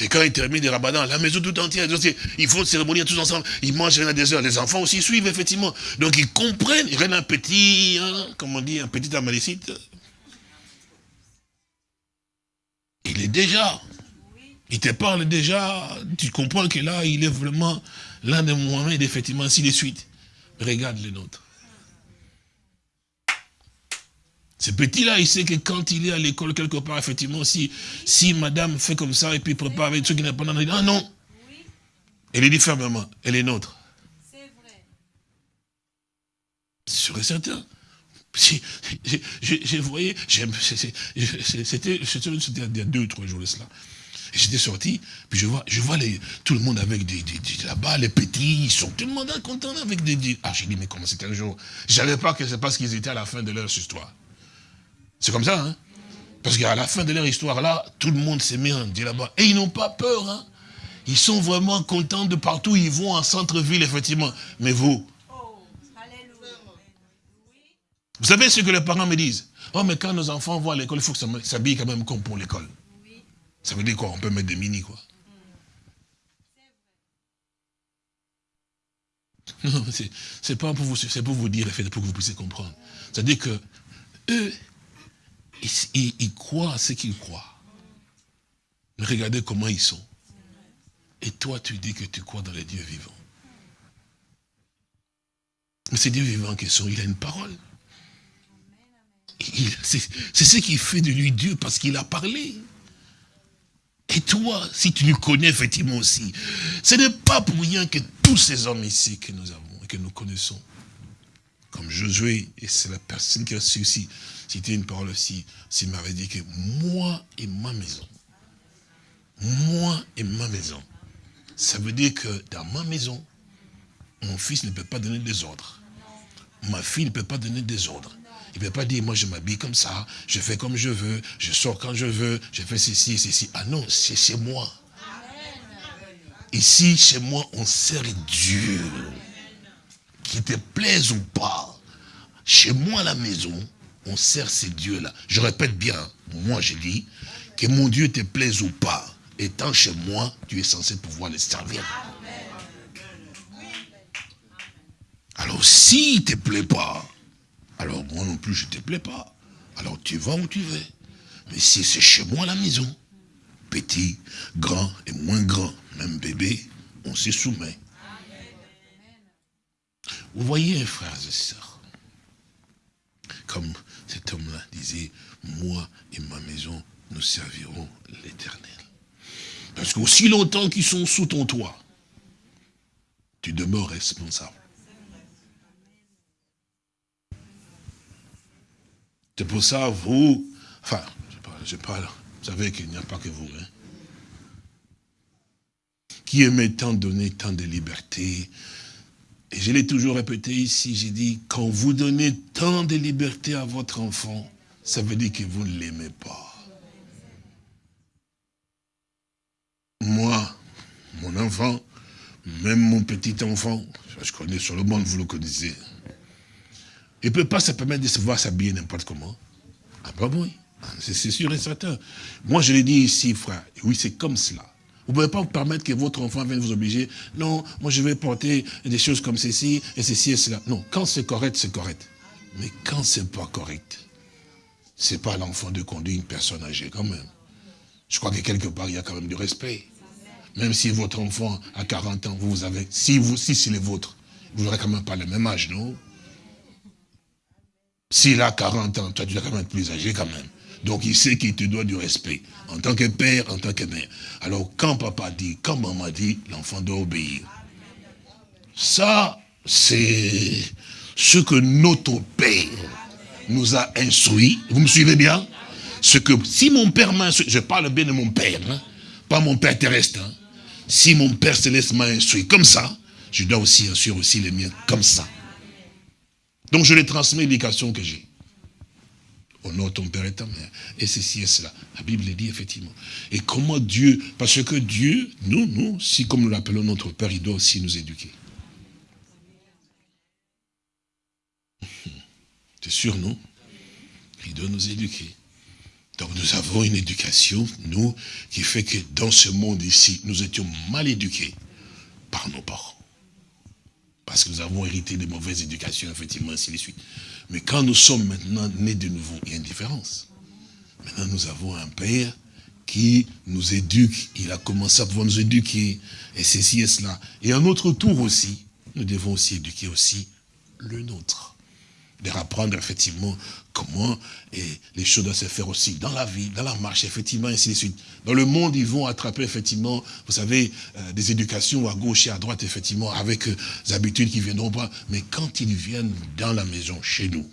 Et quand ils terminent le ramadan, la maison tout entière, ils font une cérémonie tous ensemble, ils mangent à des heures. Les enfants aussi suivent, effectivement. Donc ils comprennent, a un petit, hein, comment on dit, un petit amalécite. Il est déjà. Il te parle déjà, tu comprends que là, il est vraiment l'un de Mohamed, effectivement, ainsi de suite. Regarde les nôtres. Ce petit-là, il sait que quand il est à l'école quelque part, effectivement, si, si madame fait comme ça et puis prépare avec ceux qui n'est pas dans il dit, ah non. Elle est dit fermement, elle est nôtre. C'est vrai. Sûr et certain. Si, je, je, je voyais, j'aime- c'est- c'est- je- c'est- c'était il y a deux ou trois jours de cela. J'étais sorti, puis je vois, je vois les, tout le monde avec des, des- des- là-bas, les petits, ils sont tout le monde content avec des, des- Ah, j'ai dit, mais comment c'était un jour? Je savais pas que c'est parce qu'ils étaient à la fin de leur histoire. C'est comme ça, hein Parce qu'à la fin de leur histoire, là, tout le monde s'est mis à dire là-bas. Et ils n'ont pas peur, hein Ils sont vraiment contents de partout ils vont en centre-ville, effectivement. Mais vous, vous savez ce que les parents me disent? Oh, mais quand nos enfants vont à l'école, il faut que ça s'habille quand même comme pour l'école. Ça veut dire quoi? On peut mettre des mini, quoi. *laughs* Non, c'est- c'est pas pour vous, c'est pour vous dire, pour que vous puissiez comprendre. C'est-à-dire que eux, ils, ils- ils croient ce qu'ils croient. Mais regardez comment ils sont. Et toi, tu dis que tu crois dans les dieux vivants. Mais ces dieux vivants qui sont, il a une parole. C'est ce qui fait de lui Dieu parce qu'il a parlé. Et toi, si tu le connais effectivement aussi, ce n'est pas pour rien que tous ces hommes ici que nous avons et que nous connaissons, comme Josué, et c'est la personne qui a su aussi citer une parole aussi, s'il m'avait dit que moi et ma maison, moi et ma maison, ça veut dire que dans ma maison, mon fils ne peut pas donner des ordres. Ma fille ne peut pas donner des ordres. Il ne peut pas dire, moi je m'habille comme ça, je fais comme je veux, je sors quand je veux, je fais ceci, ceci. Ah non, c'est chez moi. Ici, chez moi, on sert Dieu. Qu'il te plaise ou pas. Chez moi la maison, on sert ces dieux-là. Je répète bien, moi je dis, que mon Dieu te plaise ou pas, étant chez moi, tu es censé pouvoir les servir. Alors s'il ne te plaît pas, alors moi non plus je ne te plais pas. Alors tu vas où tu veux. Mais si c'est chez moi à la maison, petit, grand et moins grand, même bébé, on s'y soumet. Vous voyez, frères et sœurs, comme cet homme-là disait, moi et ma maison, nous servirons l'éternel. Parce qu'aussi longtemps qu'ils sont sous ton toit, tu demeures responsable. C'est pour ça, vous, enfin, je parle, je parle, vous savez qu'il n'y a pas que vous, hein, qui aimez tant donner tant de liberté. Et je l'ai toujours répété ici, j'ai dit, quand vous donnez tant de liberté à votre enfant, ça veut dire que vous ne l'aimez pas. Moi, mon enfant, même mon petit enfant, je connais sur le monde, vous le connaissez, il ne peut pas se permettre de se voir s'habiller n'importe comment. Ah bah oui, c'est sûr et certain. Moi je l'ai dit ici, frère, oui c'est comme cela. Vous ne pouvez pas vous permettre que votre enfant vienne vous obliger. Non, moi je vais porter des choses comme ceci, et ceci et cela. Non, quand c'est correct, c'est correct. Mais quand c'est pas correct, c'est pas l'enfant de conduire une personne âgée quand même. Je crois que quelque part, il y a quand même du respect. Même si votre enfant a 40 ans, vous, vous avez, si vous, si c'est le vôtre, vous n'aurez quand même pas le même âge, non? S'il a 40 ans, toi tu dois quand même être plus âgé quand même. Donc il sait qu'il te doit du respect. En tant que père, en tant que mère. Alors quand papa dit, quand maman dit, l'enfant doit obéir. Ça, c'est ce que notre père nous a instruit. Vous me suivez bien? Ce que, si mon père m'a instruit, je parle bien de mon père, hein, pas mon père terrestre. hein. Si mon père céleste m'a instruit comme ça, je dois aussi instruire aussi les miens comme ça. Donc je les transmets l'éducation que j'ai. Honore ton père et ta mère. Et ceci et cela. La Bible le dit effectivement. Et comment Dieu, parce que Dieu, nous, nous, si comme nous l'appelons notre Père, il doit aussi nous éduquer. *laughs* sûr, non? Il doit nous éduquer. Donc nous avons une éducation, nous, qui fait que dans ce monde ici, nous étions mal éduqués par nos parents. Parce que nous avons hérité de mauvaises éducations, effectivement, ainsi de suite. Mais quand nous sommes maintenant nés de nouveau, il y a une différence. Maintenant, nous avons un père qui nous éduque. Il a commencé à pouvoir nous éduquer. Et ceci et cela. Et à notre tour aussi, nous devons aussi éduquer aussi le nôtre de apprendre effectivement comment et les choses doivent se faire aussi dans la vie, dans la marche, effectivement, ainsi de suite. Dans le monde, ils vont attraper effectivement, vous savez, euh, des éducations à gauche et à droite, effectivement, avec euh, des habitudes qui viendront pas. Mais quand ils viennent dans la maison, chez nous,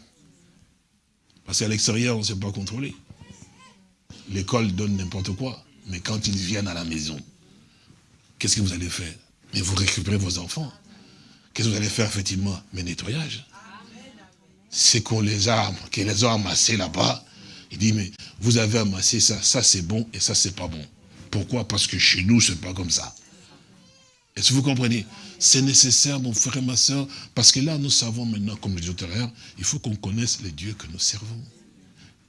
parce qu'à l'extérieur, on ne sait pas contrôler. L'école donne n'importe quoi. Mais quand ils viennent à la maison, qu'est-ce que vous allez faire? Mais vous récupérez vos enfants. Qu'est-ce que vous allez faire, effectivement? Mais nettoyage c'est qu'on les a, qu'ils les a amassés là-bas. Il dit, mais vous avez amassé ça, ça c'est bon et ça c'est pas bon. Pourquoi? Parce que chez nous, c'est pas comme ça. Est-ce que vous comprenez? C'est nécessaire, mon frère et ma soeur, parce que là, nous savons maintenant, comme je disais tout il faut qu'on connaisse les dieux que nous servons.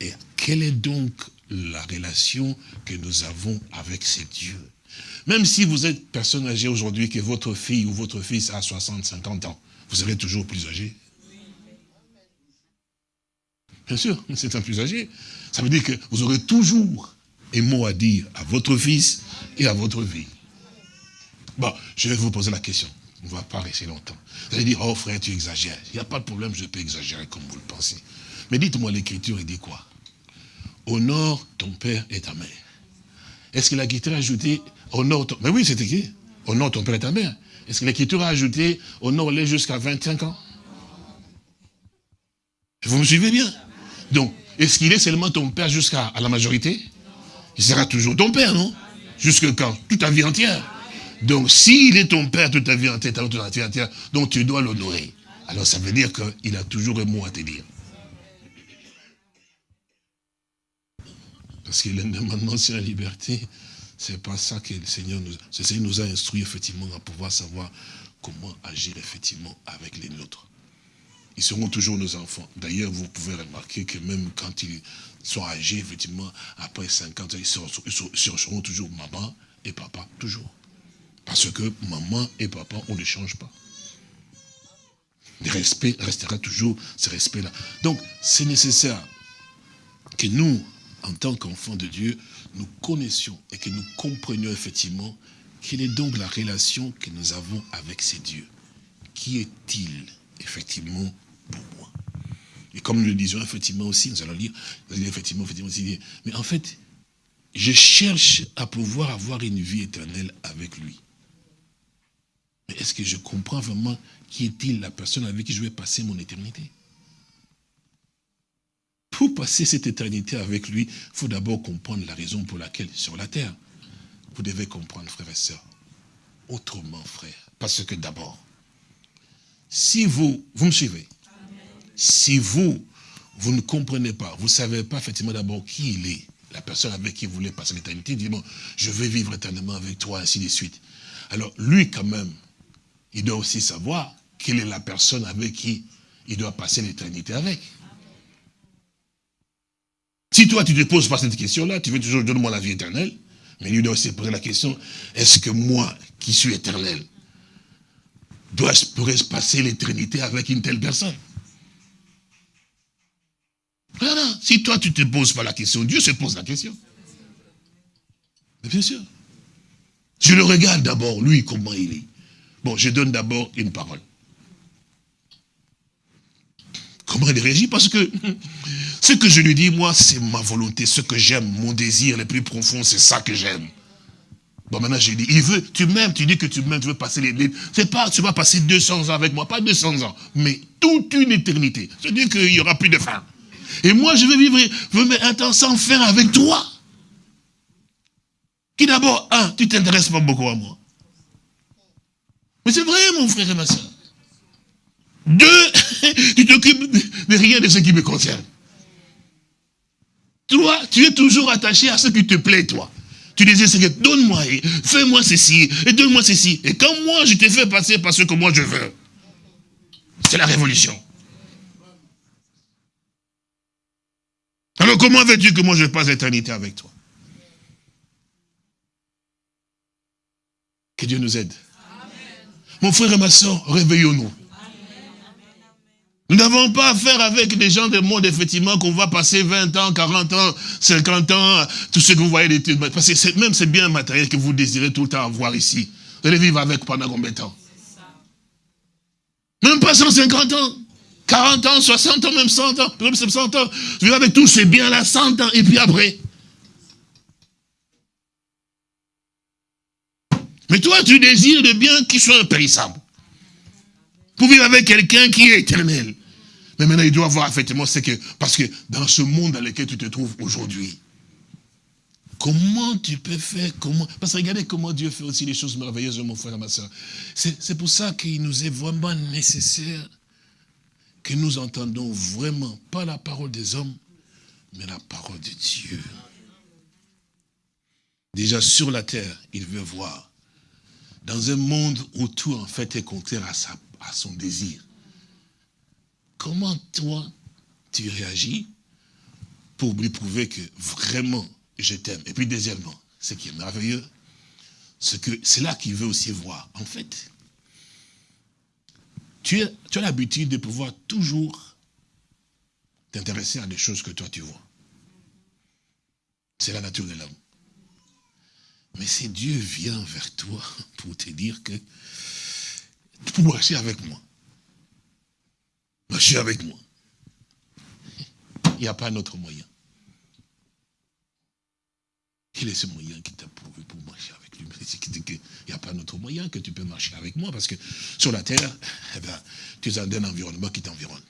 Et quelle est donc la relation que nous avons avec ces dieux? Même si vous êtes personne âgée aujourd'hui, que votre fille ou votre fils a 60, 50 ans, vous serez toujours plus âgé? Bien sûr, c'est un plus âgé. Ça veut dire que vous aurez toujours un mot à dire à votre fils et à votre vie. Bon, je vais vous poser la question. On ne va pas rester longtemps. Vous allez dire, oh frère, tu exagères. Il n'y a pas de problème, je peux exagérer comme vous le pensez. Mais dites-moi, l'écriture, il dit quoi? Honore ton père et ta mère. Est-ce que l'écriture a ajouté, honore ton... Mais oui, c'est écrit. Honore ton père et ta mère. Est-ce que l'écriture a ajouté, honore-les jusqu'à 25 ans? Vous me suivez bien? Donc, est-ce qu'il est seulement ton père jusqu'à la majorité? Il sera toujours ton père, non? Jusque quand? Toute ta vie entière. Donc, s'il est ton père toute ta vie entière, toute ta vie entière, donc tu dois l'honorer. Alors, ça veut dire qu'il a toujours un mot à te dire. Parce que l'indépendance sur la liberté, c'est pas ça que le Seigneur nous, le Seigneur nous a instruit effectivement à pouvoir savoir comment agir effectivement avec les nôtres ils seront toujours nos enfants. D'ailleurs, vous pouvez remarquer que même quand ils sont âgés, effectivement, après 50 ans, ils seront, toujours maman et papa, toujours. Parce que maman et papa, on ne change pas. Le respect restera toujours ce respect-là. Donc, c'est nécessaire que nous, en tant qu'enfants de Dieu, nous connaissions et que nous comprenions effectivement quelle est donc la relation que nous avons avec ces dieux. Qui est-il? Effectivement pour moi. Et comme nous le disions effectivement aussi, nous allons lire, effectivement, effectivement aussi, mais en fait, je cherche à pouvoir avoir une vie éternelle avec lui. Mais est-ce que je comprends vraiment qui est-il la personne avec qui je vais passer mon éternité? Pour passer cette éternité avec lui, il faut d'abord comprendre la raison pour laquelle, sur la terre, vous devez comprendre, frères et sœurs, autrement, frère. Parce que d'abord, si vous, vous me suivez, si vous, vous ne comprenez pas, vous ne savez pas effectivement d'abord qui il est, la personne avec qui vous voulez passer l'éternité, dit bon, je vais vivre éternellement avec toi, ainsi de suite. Alors lui quand même, il doit aussi savoir quelle est la personne avec qui il doit passer l'éternité avec. Si toi tu te poses pas cette question-là, tu veux toujours donner moi la vie éternelle, mais lui doit aussi poser la question, est-ce que moi, qui suis éternel, dois-je pourrais passer l'éternité avec une telle personne? Voilà. Si toi, tu ne te poses pas la question, Dieu se pose la question. Mais bien sûr. Je le regarde d'abord, lui, comment il est. Bon, je donne d'abord une parole. Comment il réagit? Parce que ce que je lui dis, moi, c'est ma volonté, ce que j'aime, mon désir le plus profond, c'est ça que j'aime. Bon, maintenant, je dis, il veut, tu m'aimes, tu dis que tu m'aimes, tu veux passer les... C'est pas, tu vas passer 200 ans avec moi, pas 200 ans, mais toute une éternité. C'est-à-dire qu'il n'y aura plus de fin. Et moi, je veux vivre un temps sans fin avec toi. Qui d'abord, un, tu t'intéresses pas beaucoup à moi. Mais c'est vrai, mon frère et ma soeur. Deux, *laughs* tu t'occupes de rien de ce qui me concerne. Toi, tu es toujours attaché à ce qui te plaît, toi. Tu disais, que donne-moi, fais-moi ceci, et donne-moi ceci. Et quand moi, je te fais passer par ce que moi je veux, c'est la révolution. Alors comment veux-tu que moi je passe l'éternité avec toi? Que Dieu nous aide. Mon frère et ma soeur, réveillons-nous. Nous n'avons pas affaire avec des gens du monde, effectivement, qu'on va passer 20 ans, 40 ans, 50 ans, tout ce que vous voyez. Parce que même c'est bien matériel que vous désirez tout le temps avoir ici. Vous allez vivre avec pendant combien de temps? Même pas 150 ans. 40 ans, 60 ans, même 100 ans, même 70 ans. Vis avec tous ces biens-là 100 ans, et puis après. Mais toi, tu désires des biens qui sont impérissables. Pour vivre avec quelqu'un qui est éternel. Mais maintenant, il doit voir effectivement ce que, parce que dans ce monde dans lequel tu te trouves aujourd'hui, comment tu peux faire, comment, parce que regardez comment Dieu fait aussi les choses merveilleuses, mon frère et ma soeur. C'est pour ça qu'il nous est vraiment nécessaire que nous entendons vraiment, pas la parole des hommes, mais la parole de Dieu. Déjà sur la terre, il veut voir dans un monde où tout en fait est contraire à, sa, à son désir, comment toi, tu réagis pour lui prouver que vraiment je t'aime? Et puis deuxièmement, ce qui est merveilleux, c'est que c'est là qu'il veut aussi voir. En fait, tu, tu as l'habitude de pouvoir toujours t'intéresser à des choses que toi tu vois. C'est la nature de l'homme. Mais si Dieu vient vers toi pour te dire que pour marcher avec moi, marcher avec moi, il n'y a pas d'autre moyen. Quel est ce moyen qui t'a prouvé pour marcher avec lui? Il n'y a pas d'autre moyen que tu peux marcher avec moi, parce que sur la terre, eh ben, tu es dans un environnement qui t'environne.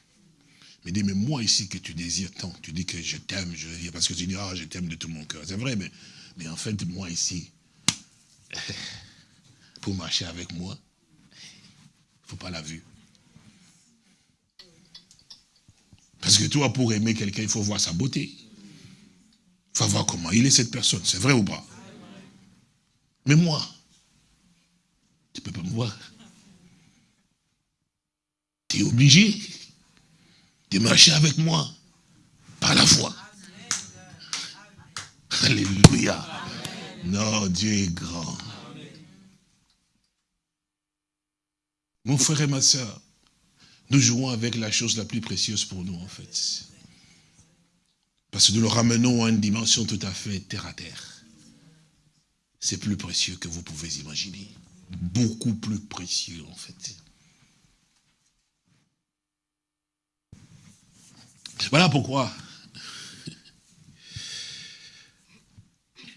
Mais dis, mais moi ici que tu désires tant, tu dis que je t'aime, je veux parce que tu dis, ah, je t'aime de tout mon cœur. C'est vrai, mais mais en fait, moi ici, *laughs* pour marcher avec moi, pas la vue. Parce que toi, pour aimer quelqu'un, il faut voir sa beauté. Il faut voir comment il est cette personne. C'est vrai ou pas? Mais moi, tu ne peux pas me voir. Tu es obligé de marcher avec moi par la foi. Alléluia. Non, Dieu est grand. Mon frère et ma soeur, nous jouons avec la chose la plus précieuse pour nous, en fait. Parce que nous le ramenons à une dimension tout à fait terre à terre. C'est plus précieux que vous pouvez imaginer. Beaucoup plus précieux, en fait. Voilà pourquoi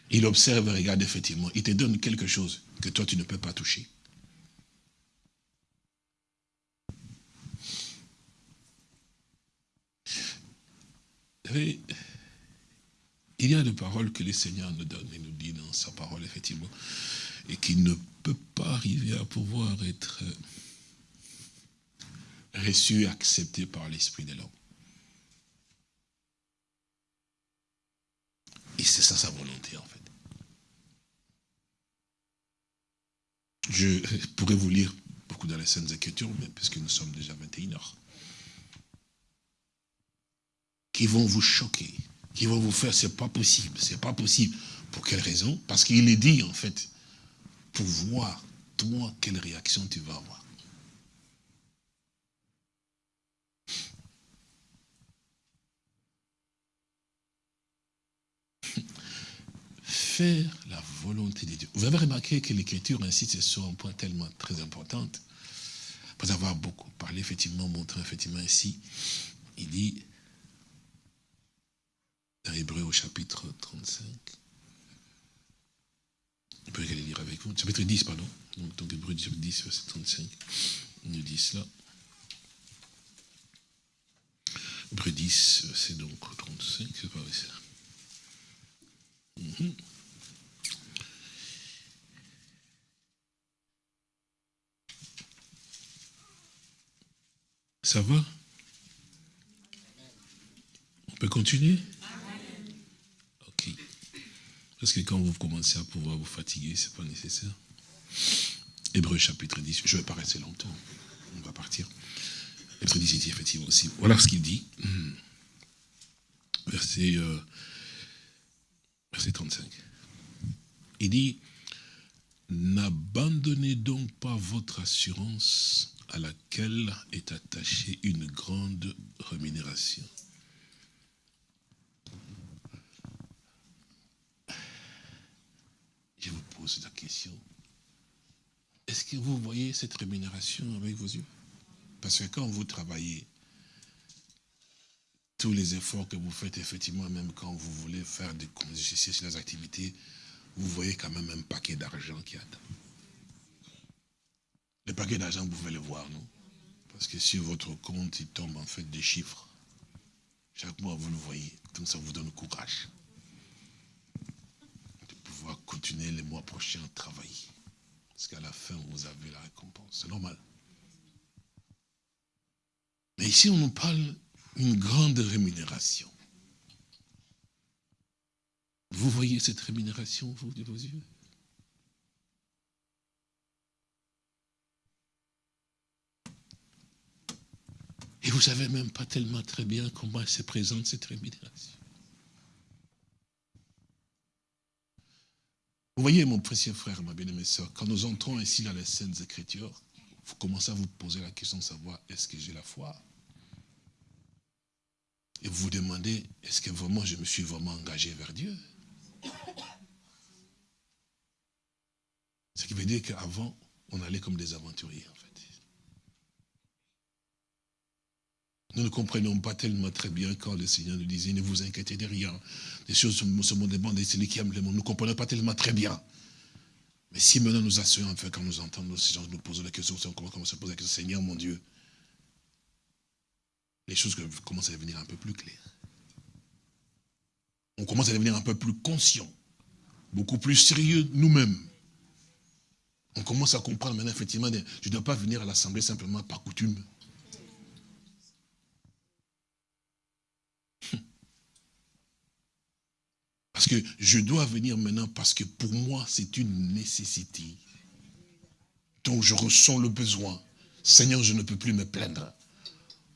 Il observe et regarde effectivement. Il te donne quelque chose que toi tu ne peux pas toucher. Il y a des paroles que le Seigneur nous donne et nous dit dans sa parole, effectivement, et qui ne peut pas arriver à pouvoir être reçu accepté par l'Esprit de l'homme. Et c'est ça sa volonté, en fait. Je pourrais vous lire beaucoup dans les Saintes Écritures, mais puisque nous sommes déjà 21 heures, qui vont vous choquer, qui vont vous faire, c'est pas possible, c'est pas possible. Pour quelle raison? Parce qu'il est dit, en fait, pour voir, toi, quelle réaction tu vas avoir. faire la volonté de Dieu. Vous avez remarqué que l'écriture insiste sur un point tellement très important. Après avoir beaucoup parlé, effectivement, montré effectivement ici, il dit, dans Hébreu au chapitre 35, vous pouvez aller lire avec vous, chapitre 10, pardon, donc, Hébreu 10, verset 35, il nous dit cela. Hébreu 10, c'est donc 35, c'est pas vrai ça. Mm Ça va? On peut continuer? Parce que quand vous commencez à pouvoir vous fatiguer, ce n'est pas nécessaire. Hébreu chapitre 10, je ne vais pas rester longtemps, on va partir. Hébreu 10 dit effectivement aussi. Voilà ce qu'il dit. *clears throat* Verset euh, verset 35. Il dit, n'abandonnez donc pas votre assurance à laquelle est attachée une grande rémunération. Je vous pose la question. Est-ce que vous voyez cette rémunération avec vos yeux Parce que quand vous travaillez, tous les efforts que vous faites, effectivement, même quand vous voulez faire des sur les activités, vous voyez quand même un paquet d'argent qui attend. Le paquet d'argent, vous pouvez le voir, non? Parce que sur votre compte, il tombe en fait des chiffres. Chaque mois, vous le voyez. Donc ça vous donne courage de pouvoir continuer les mois prochains à travailler. Parce qu'à la fin, vous avez la récompense. C'est normal. Mais ici, on nous parle d'une grande rémunération. Vous voyez cette rémunération, vous, de vos yeux? Et vous savez même pas tellement très bien comment se présente, cette rémunération. Vous voyez, mon précieux frère, ma bien-aimée soeur, quand nous entrons ici dans les Saintes Écritures, vous commencez à vous poser la question de savoir, est-ce que j'ai la foi? Et vous vous demandez, est-ce que vraiment je me suis vraiment engagé vers Dieu? Ce qui veut dire qu'avant, on allait comme des aventuriers, en fait. Nous ne comprenions pas tellement très bien quand le Seigneur nous disait, ne vous inquiétez de rien. Des choses se monde c'est lui qui aime le monde. Nous ne comprenons pas tellement très bien. Mais si maintenant nous asseyons, enfin, quand nous entendons ces gens nous poser la question, on commence à poser la question, Seigneur mon Dieu, les choses commencent à devenir un peu plus claires. On commence à devenir un peu plus conscient, beaucoup plus sérieux nous-mêmes. On commence à comprendre maintenant, effectivement, je ne dois pas venir à l'Assemblée simplement par coutume. Parce que je dois venir maintenant parce que pour moi, c'est une nécessité. Donc je ressens le besoin. Seigneur, je ne peux plus me plaindre.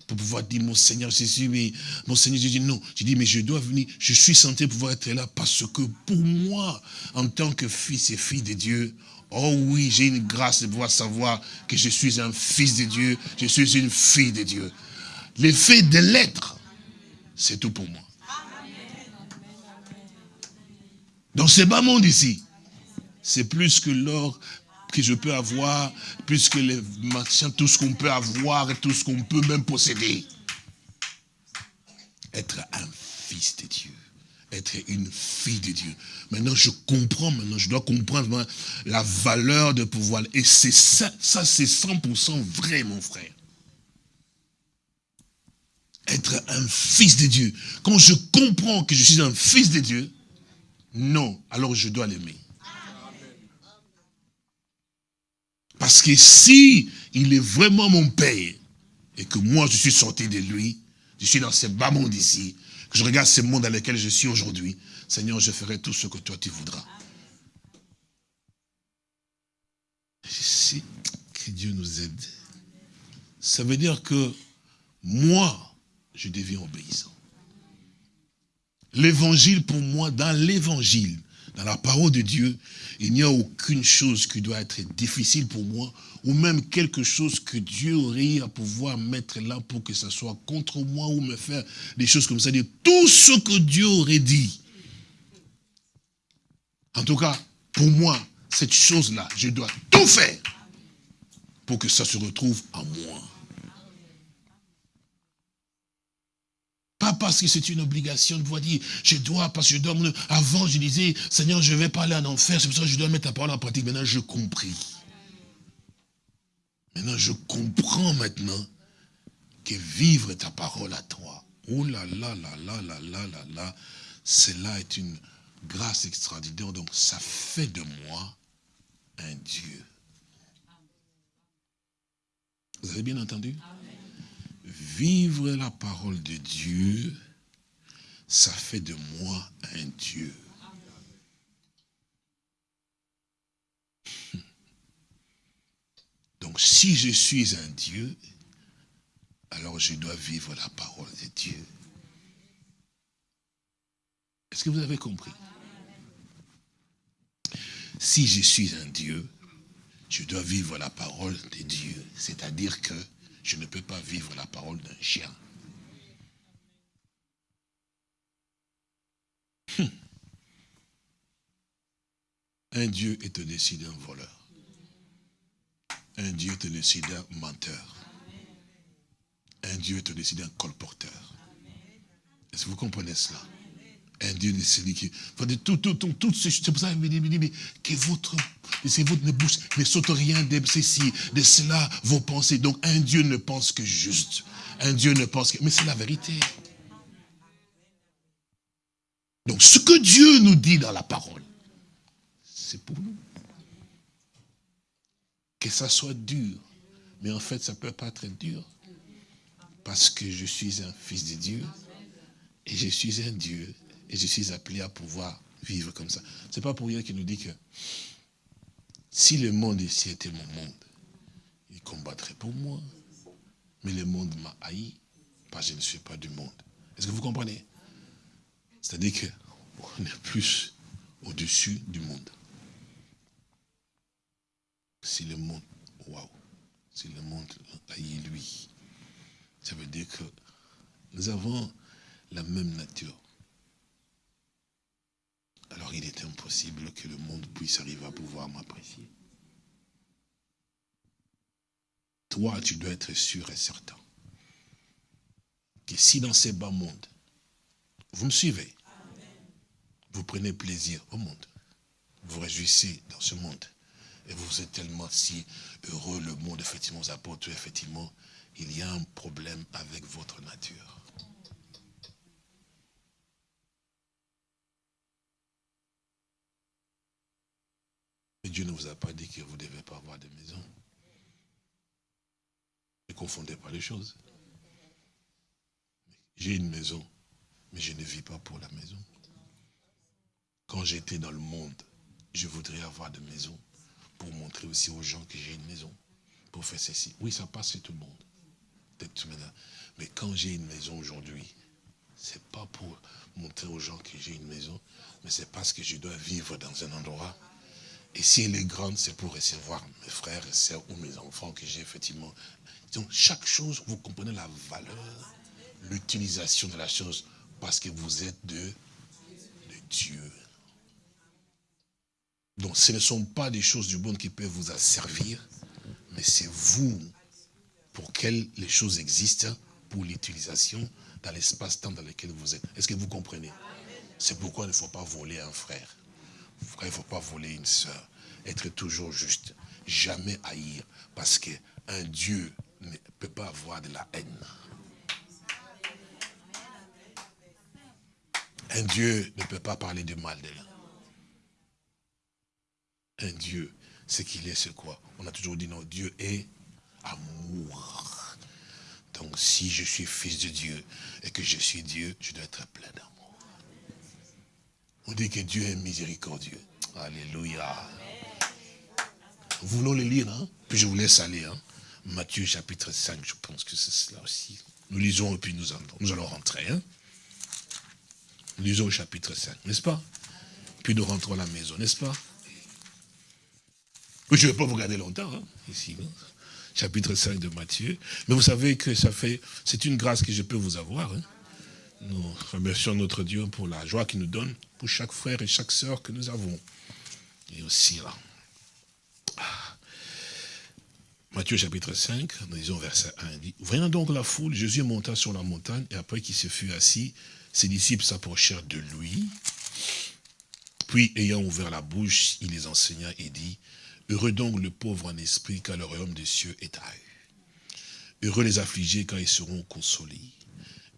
Pour pouvoir dire, mon Seigneur Jésus, mais mon Seigneur, je dis non. Je dis, mais je dois venir, je suis santé pouvoir être là parce que pour moi, en tant que fils et fille de Dieu, oh oui, j'ai une grâce de pouvoir savoir que je suis un fils de Dieu, je suis une fille de Dieu. L'effet de l'être, c'est tout pour moi. Dans ce bas monde ici, c'est plus que l'or que je peux avoir, plus que les tout ce qu'on peut avoir et tout ce qu'on peut même posséder. Être un fils de Dieu. Être une fille de Dieu. Maintenant, je comprends, maintenant, je dois comprendre la valeur de pouvoir. Et c'est ça, ça c'est 100% vrai, mon frère. Être un fils de Dieu. Quand je comprends que je suis un fils de Dieu, non, alors je dois l'aimer. Parce que si il est vraiment mon Père, et que moi je suis sorti de lui, je suis dans ce bas monde ici, que je regarde ce monde dans lequel je suis aujourd'hui, Seigneur, je ferai tout ce que toi tu voudras. Je sais que Dieu nous aide. Ça veut dire que moi, je deviens obéissant. L'évangile, pour moi, dans l'évangile, dans la parole de Dieu, il n'y a aucune chose qui doit être difficile pour moi, ou même quelque chose que Dieu aurait à pouvoir mettre là pour que ça soit contre moi, ou me faire des choses comme ça. Tout ce que Dieu aurait dit. En tout cas, pour moi, cette chose-là, je dois tout faire pour que ça se retrouve en moi. Parce que c'est une obligation de pouvoir dire, je dois, parce que je dois... Avant, je disais, Seigneur, je vais pas aller en enfer, c'est pour ça que je dois mettre ta parole en pratique. Maintenant, je compris. Maintenant, je comprends maintenant que vivre ta parole à toi, oh là là là là là là là là, cela est une grâce extraordinaire. Donc, ça fait de moi un Dieu. Vous avez bien entendu? Vivre la parole de Dieu, ça fait de moi un Dieu. Donc si je suis un Dieu, alors je dois vivre la parole de Dieu. Est-ce que vous avez compris? Si je suis un Dieu, je dois vivre la parole de Dieu. C'est-à-dire que je ne peux pas vivre la parole d'un chien. Hum. Un Dieu est au-dessus d'un voleur. Un Dieu est au-dessus d'un menteur. Un Dieu est au-dessus d'un colporteur. Est-ce que vous comprenez cela? Un Dieu est celui qui... Tout, tout, tout, tout, c'est pour ça qu'il me dit, mais que votre, c'est votre bouche ne saute rien de ceci, de cela, vos pensées. Donc un Dieu ne pense que juste. Un Dieu ne pense que... Mais c'est la vérité. Donc ce que Dieu nous dit dans la parole, c'est pour nous. Que ça soit dur. Mais en fait, ça ne peut pas être dur. Parce que je suis un fils de Dieu. Et je suis un Dieu. Et je suis appelé à pouvoir vivre comme ça. Ce n'est pas pour rien qu'il nous dit que si le monde ici était mon monde, il combattrait pour moi. Mais le monde m'a haï parce que je ne suis pas du monde. Est-ce que vous comprenez? C'est-à-dire qu'on est plus au-dessus du monde. Si le monde, waouh, si le monde haït lui, ça veut dire que nous avons la même nature. Alors il est impossible que le monde puisse arriver à pouvoir m'apprécier. Toi, tu dois être sûr et certain que si dans ces bas mondes, vous me suivez, vous prenez plaisir au monde, vous réjouissez dans ce monde, et vous êtes tellement si heureux, le monde, effectivement, vous apporte, effectivement, il y a un problème avec votre nature. Dieu ne vous a pas dit que vous ne devez pas avoir de maison. Ne confondez pas les choses. J'ai une maison, mais je ne vis pas pour la maison. Quand j'étais dans le monde, je voudrais avoir de maison pour montrer aussi aux gens que j'ai une maison, pour faire ceci. Oui, ça passe chez tout le monde. Mais quand j'ai une maison aujourd'hui, c'est pas pour montrer aux gens que j'ai une maison, mais c'est parce que je dois vivre dans un endroit. Et si elle est grande, c'est pour recevoir mes frères et sœurs ou mes enfants que j'ai effectivement. Donc chaque chose, vous comprenez la valeur, l'utilisation de la chose, parce que vous êtes de, Dieu. Donc ce ne sont pas des choses du monde qui peuvent vous asservir, mais c'est vous pour quelles les choses existent pour l'utilisation dans l'espace-temps dans lequel vous êtes. Est-ce que vous comprenez? C'est pourquoi il ne faut pas voler un frère. Il ne faut pas voler une sœur. Être toujours juste. Jamais haïr. Parce qu'un Dieu ne peut pas avoir de la haine. Un Dieu ne peut pas parler du mal de l'un. Un Dieu, ce qu'il est, c'est quoi? On a toujours dit non, Dieu est amour. Donc si je suis fils de Dieu et que je suis Dieu, je dois être plein d'amour. On dit que Dieu est miséricordieux. Alléluia. Voulons le lire, hein? puis je vous laisse aller. Hein? Matthieu chapitre 5, je pense que c'est cela aussi. Nous lisons et puis nous allons, nous allons rentrer. Hein? Nous lisons au chapitre 5, n'est-ce pas? Puis nous rentrons à la maison, n'est-ce pas? Je ne vais pas vous garder longtemps, hein, ici. Hein? chapitre 5 de Matthieu. Mais vous savez que ça fait, c'est une grâce que je peux vous avoir. Nous remercions notre Dieu pour la joie qu'il nous donne, pour chaque frère et chaque sœur que nous avons. Et aussi là. Matthieu chapitre 5, nous disons verset 1, dit, Voyant donc la foule, Jésus monta sur la montagne, et après qu'il se fut assis, ses disciples s'approchèrent de lui. Puis, ayant ouvert la bouche, il les enseigna et dit, Heureux donc le pauvre en esprit, car le royaume des cieux est à eux. Heureux les affligés, car ils seront consolés.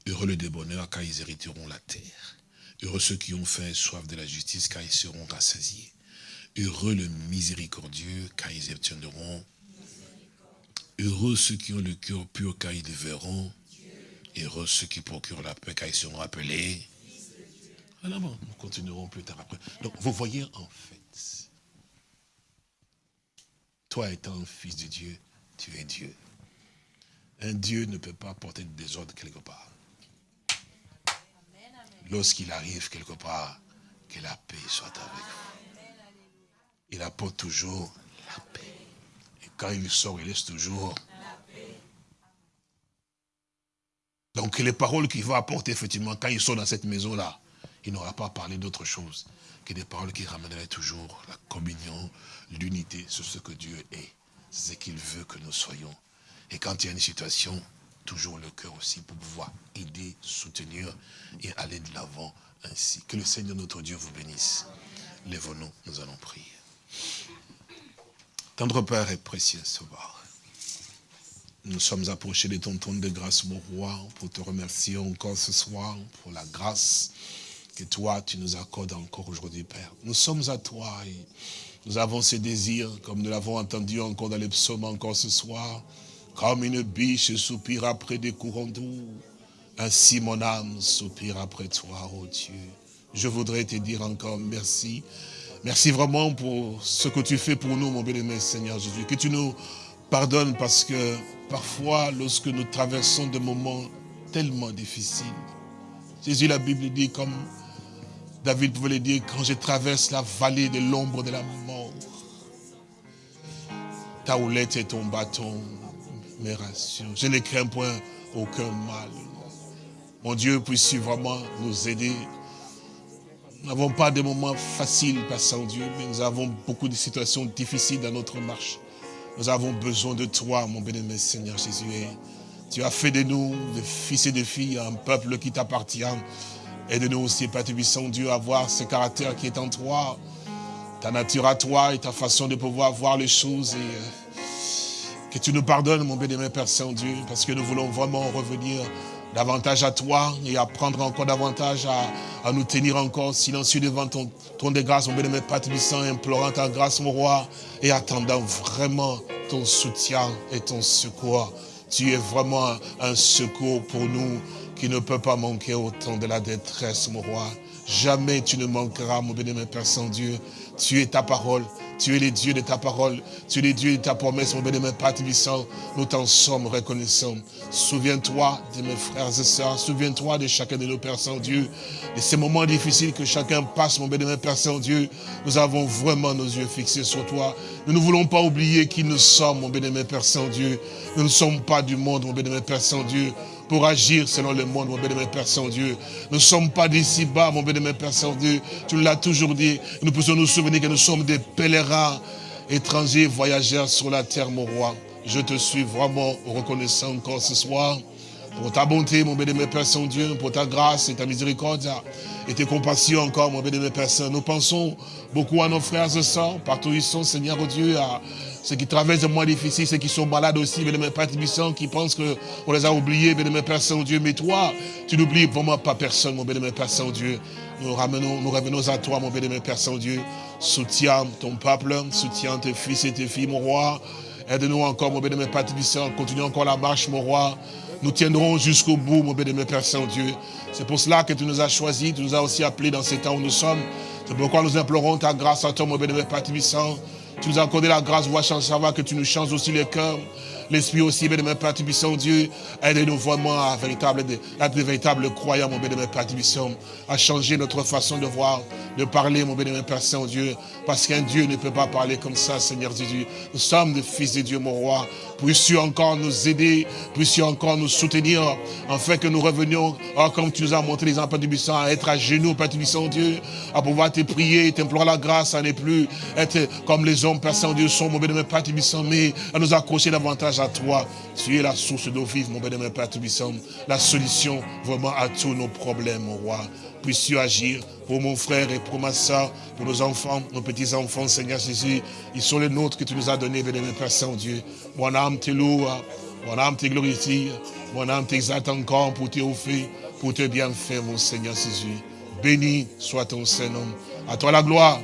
Heureux les débonneurs, car ils hériteront la terre. Heureux ceux qui ont faim et soif de la justice, car ils seront rassasiés. Heureux le miséricordieux, car ils obtiendront. Heureux ceux qui ont le cœur pur, car ils le verront. Heureux ceux qui procurent la paix, car ils seront appelés. Alors nous continuerons plus tard après. Donc, vous voyez en fait, toi étant fils de Dieu, tu es Dieu. Un Dieu ne peut pas porter de désordre quelque part. Lorsqu'il arrive quelque part, que la paix soit avec vous. Il apporte toujours la paix. Et quand il sort, il laisse toujours Donc les paroles qu'il va apporter, effectivement, quand il sort dans cette maison-là, il n'aura pas parlé d'autre chose que des paroles qui ramèneraient toujours la communion, l'unité sur ce que Dieu est. C'est ce qu'il veut que nous soyons. Et quand il y a une situation, toujours le cœur aussi pour pouvoir aider, soutenir et aller de l'avant ainsi. Que le Seigneur notre Dieu vous bénisse. Lèvons-nous, nous allons prier. Tendre Père et précieux Sauveur, nous sommes approchés de ton trône de grâce, mon roi, pour te remercier encore ce soir pour la grâce que toi, tu nous accordes encore aujourd'hui, Père. Nous sommes à toi et nous avons ces désirs, comme nous l'avons entendu encore dans les psaumes encore ce soir, comme une biche soupire après des courants doux. Ainsi mon âme soupire après toi, oh Dieu. Je voudrais te dire encore merci. Merci vraiment pour ce que tu fais pour nous, mon bien-aimé Seigneur Jésus. Que tu nous pardonnes parce que parfois, lorsque nous traversons des moments tellement difficiles, Jésus, la Bible dit comme David pouvait le dire, quand je traverse la vallée de l'ombre de la mort, ta houlette et ton bâton Je ne crains point aucun mal. Mon Dieu, puisse vraiment nous aider? Nous n'avons pas de moments faciles, Passant Dieu, mais nous avons beaucoup de situations difficiles dans notre marche. Nous avons besoin de toi, mon bénémoine Seigneur Jésus. tu as fait de nous des fils et des filles, un peuple qui t'appartient. Aide-nous aussi, Père Dieu, à voir ce caractère qui est en toi, ta nature à toi et ta façon de pouvoir voir les choses. Euh, que tu nous pardonnes, mon bénémoine Père Saint-Dieu, parce que nous voulons vraiment revenir davantage à toi et apprendre encore davantage à, nous tenir encore silencieux devant ton trône de grâce, mon bénémoine Père Tubissant, implorant ta grâce, mon roi, et attendant vraiment ton soutien et ton secours. Tu es vraiment un secours pour nous qui ne peut pas manquer au temps de la détresse, mon roi. Jamais tu ne manqueras, mon bénémoine Père Saint-Dieu. Tu es ta parole. Tu es le Dieu de ta parole. Tu es le Dieu de ta promesse, mon bénémoine Père Tibissant. Nous t'en sommes reconnaissants. Souviens-toi de mes frères et sœurs. Souviens-toi de chacun de nos Pères Saint-Dieu. De ces moments difficiles que chacun passe, mon bénémoine Père Saint-Dieu. Nous avons vraiment nos yeux fixés sur toi. Nous ne voulons pas oublier qui nous sommes, mon bénémoine Père Saint-Dieu. Nous ne sommes pas du monde, mon bénémoine Père Saint-Dieu pour agir selon le monde, mon bénémoine Père Saint-Dieu. Nous ne sommes pas d'ici bas, mon bénémoine Père Saint-Dieu. Tu l'as toujours dit. Nous pouvons nous souvenir que nous sommes des pèlerins, étrangers, voyageurs sur la terre, mon roi. Je te suis vraiment reconnaissant encore ce soir pour ta bonté, mon bénémoine Père Saint-Dieu, pour ta grâce et ta miséricorde et tes compassions encore, mon bénémoine Père Saint. Nous pensons beaucoup à nos frères et sœurs, partout où ils sont, Seigneur Dieu, à ceux qui traversent des mois difficiles, ceux qui sont malades aussi, mes Père Tibissant, qui pensent qu'on les a oubliés, mes Père Saint-Dieu. Mais toi, tu n'oublies vraiment pas personne, mon bénémoine Père Saint-Dieu. Nous, ramenons, nous revenons à toi, mon bénémoine Père Saint-Dieu. Soutiens ton peuple, soutiens tes fils et tes filles, mon roi. Aide-nous encore, mon bénémoine Père Tibissant. Continue encore la marche, mon roi. Nous tiendrons jusqu'au bout, mon bénémoine Père Saint-Dieu. C'est pour cela que tu nous as choisis, tu nous as aussi appelés dans ces temps où nous sommes. C'est pourquoi nous implorons ta grâce à toi, mon bénémoine Père Tibissant. Tu nous as accordé la grâce, voir savoir que tu nous changes aussi les cœurs. L'Esprit aussi, bénémoine Père Tibissant, Dieu, aide-nous vraiment à, véritable, à être de véritables croyants, mon bénémoine Père Tibissant, à changer notre façon de voir, de parler, mon bénémoine Père Saint-Dieu, parce qu'un Dieu ne peut pas parler comme ça, Seigneur Jésus. Nous sommes des fils de Dieu, mon roi. Puisses-tu encore nous aider, puisses-tu encore nous soutenir, afin que nous revenions, oh, comme tu nous as montré les Père Tibissant, à être à genoux, Père Tibissant, Dieu, à pouvoir te prier, t'implorer la grâce, à ne plus être comme les hommes, Père Saint-Dieu, sont, mon bénémoine Père Tibissant, mais à nous accrocher davantage à toi. Tu es la source d'eau vive, mon bénémoine Père Tibissant, la solution vraiment à tous nos problèmes, mon roi. Puisses-tu agir pour mon frère et pour ma soeur, pour nos enfants, nos petits-enfants, Seigneur Jésus. Ils sont les nôtres que tu nous as donnés, bénémoine Père Saint-Dieu. Mon âme te loue, mon âme te glorifie, mon âme t'exalte encore pour te offrir, pour te bienfaire, mon Seigneur Jésus. Béni soit ton Saint-Nom. À toi la gloire,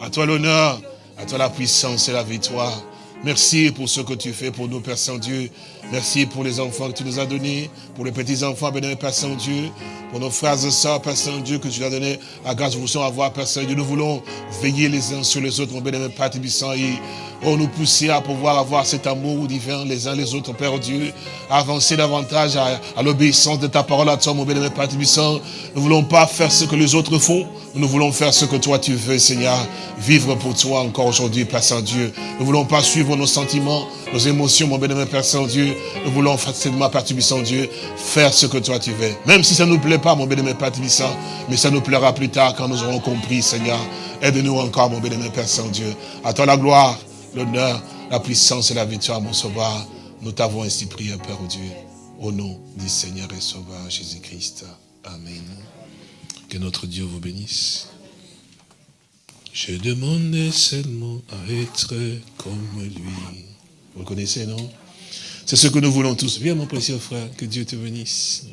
à toi l'honneur, à toi la puissance et la victoire. Merci pour ce que tu fais pour nous, Père Saint-Dieu. Merci pour les enfants que tu nous as donnés, pour les petits-enfants, béni Père Saint-Dieu, pour nos frères et sœurs, Père Saint-Dieu, que tu nous as donné à grâce, vous à avoir, Père Saint-Dieu. Nous voulons veiller les uns sur les autres, mon bénémoine Père Tibissant, Oh, nous pousser à pouvoir avoir cet amour divin les uns les autres, Père Dieu, avancer davantage à, l'obéissance de ta parole à toi, mon bien-aimé Père Tibissant. Nous ne voulons pas faire ce que les autres font, nous voulons faire ce que toi tu veux, Seigneur. Vivre pour toi encore aujourd'hui, Père Saint-Dieu. Nous ne voulons pas suivre nos sentiments, nos émotions, mon bien-aimé Père Saint-Dieu. Nous voulons facilement, Père Tibissant Dieu, faire ce que toi tu veux. Même si ça ne nous plaît pas, mon bien-aimé Père Tibissant, mais ça nous plaira plus tard quand nous aurons compris, Seigneur. Aide-nous encore, mon bien-aimé Père Saint-Dieu. À toi la gloire l'honneur, la puissance et la victoire, mon sauveur. Nous t'avons ainsi prié, Père Dieu, au nom du Seigneur et Sauveur Jésus-Christ. Amen. Que notre Dieu vous bénisse. Je demande seulement à être comme lui. Vous connaissez, non? C'est ce que nous voulons tous. Viens, mon précieux frère, que Dieu te bénisse.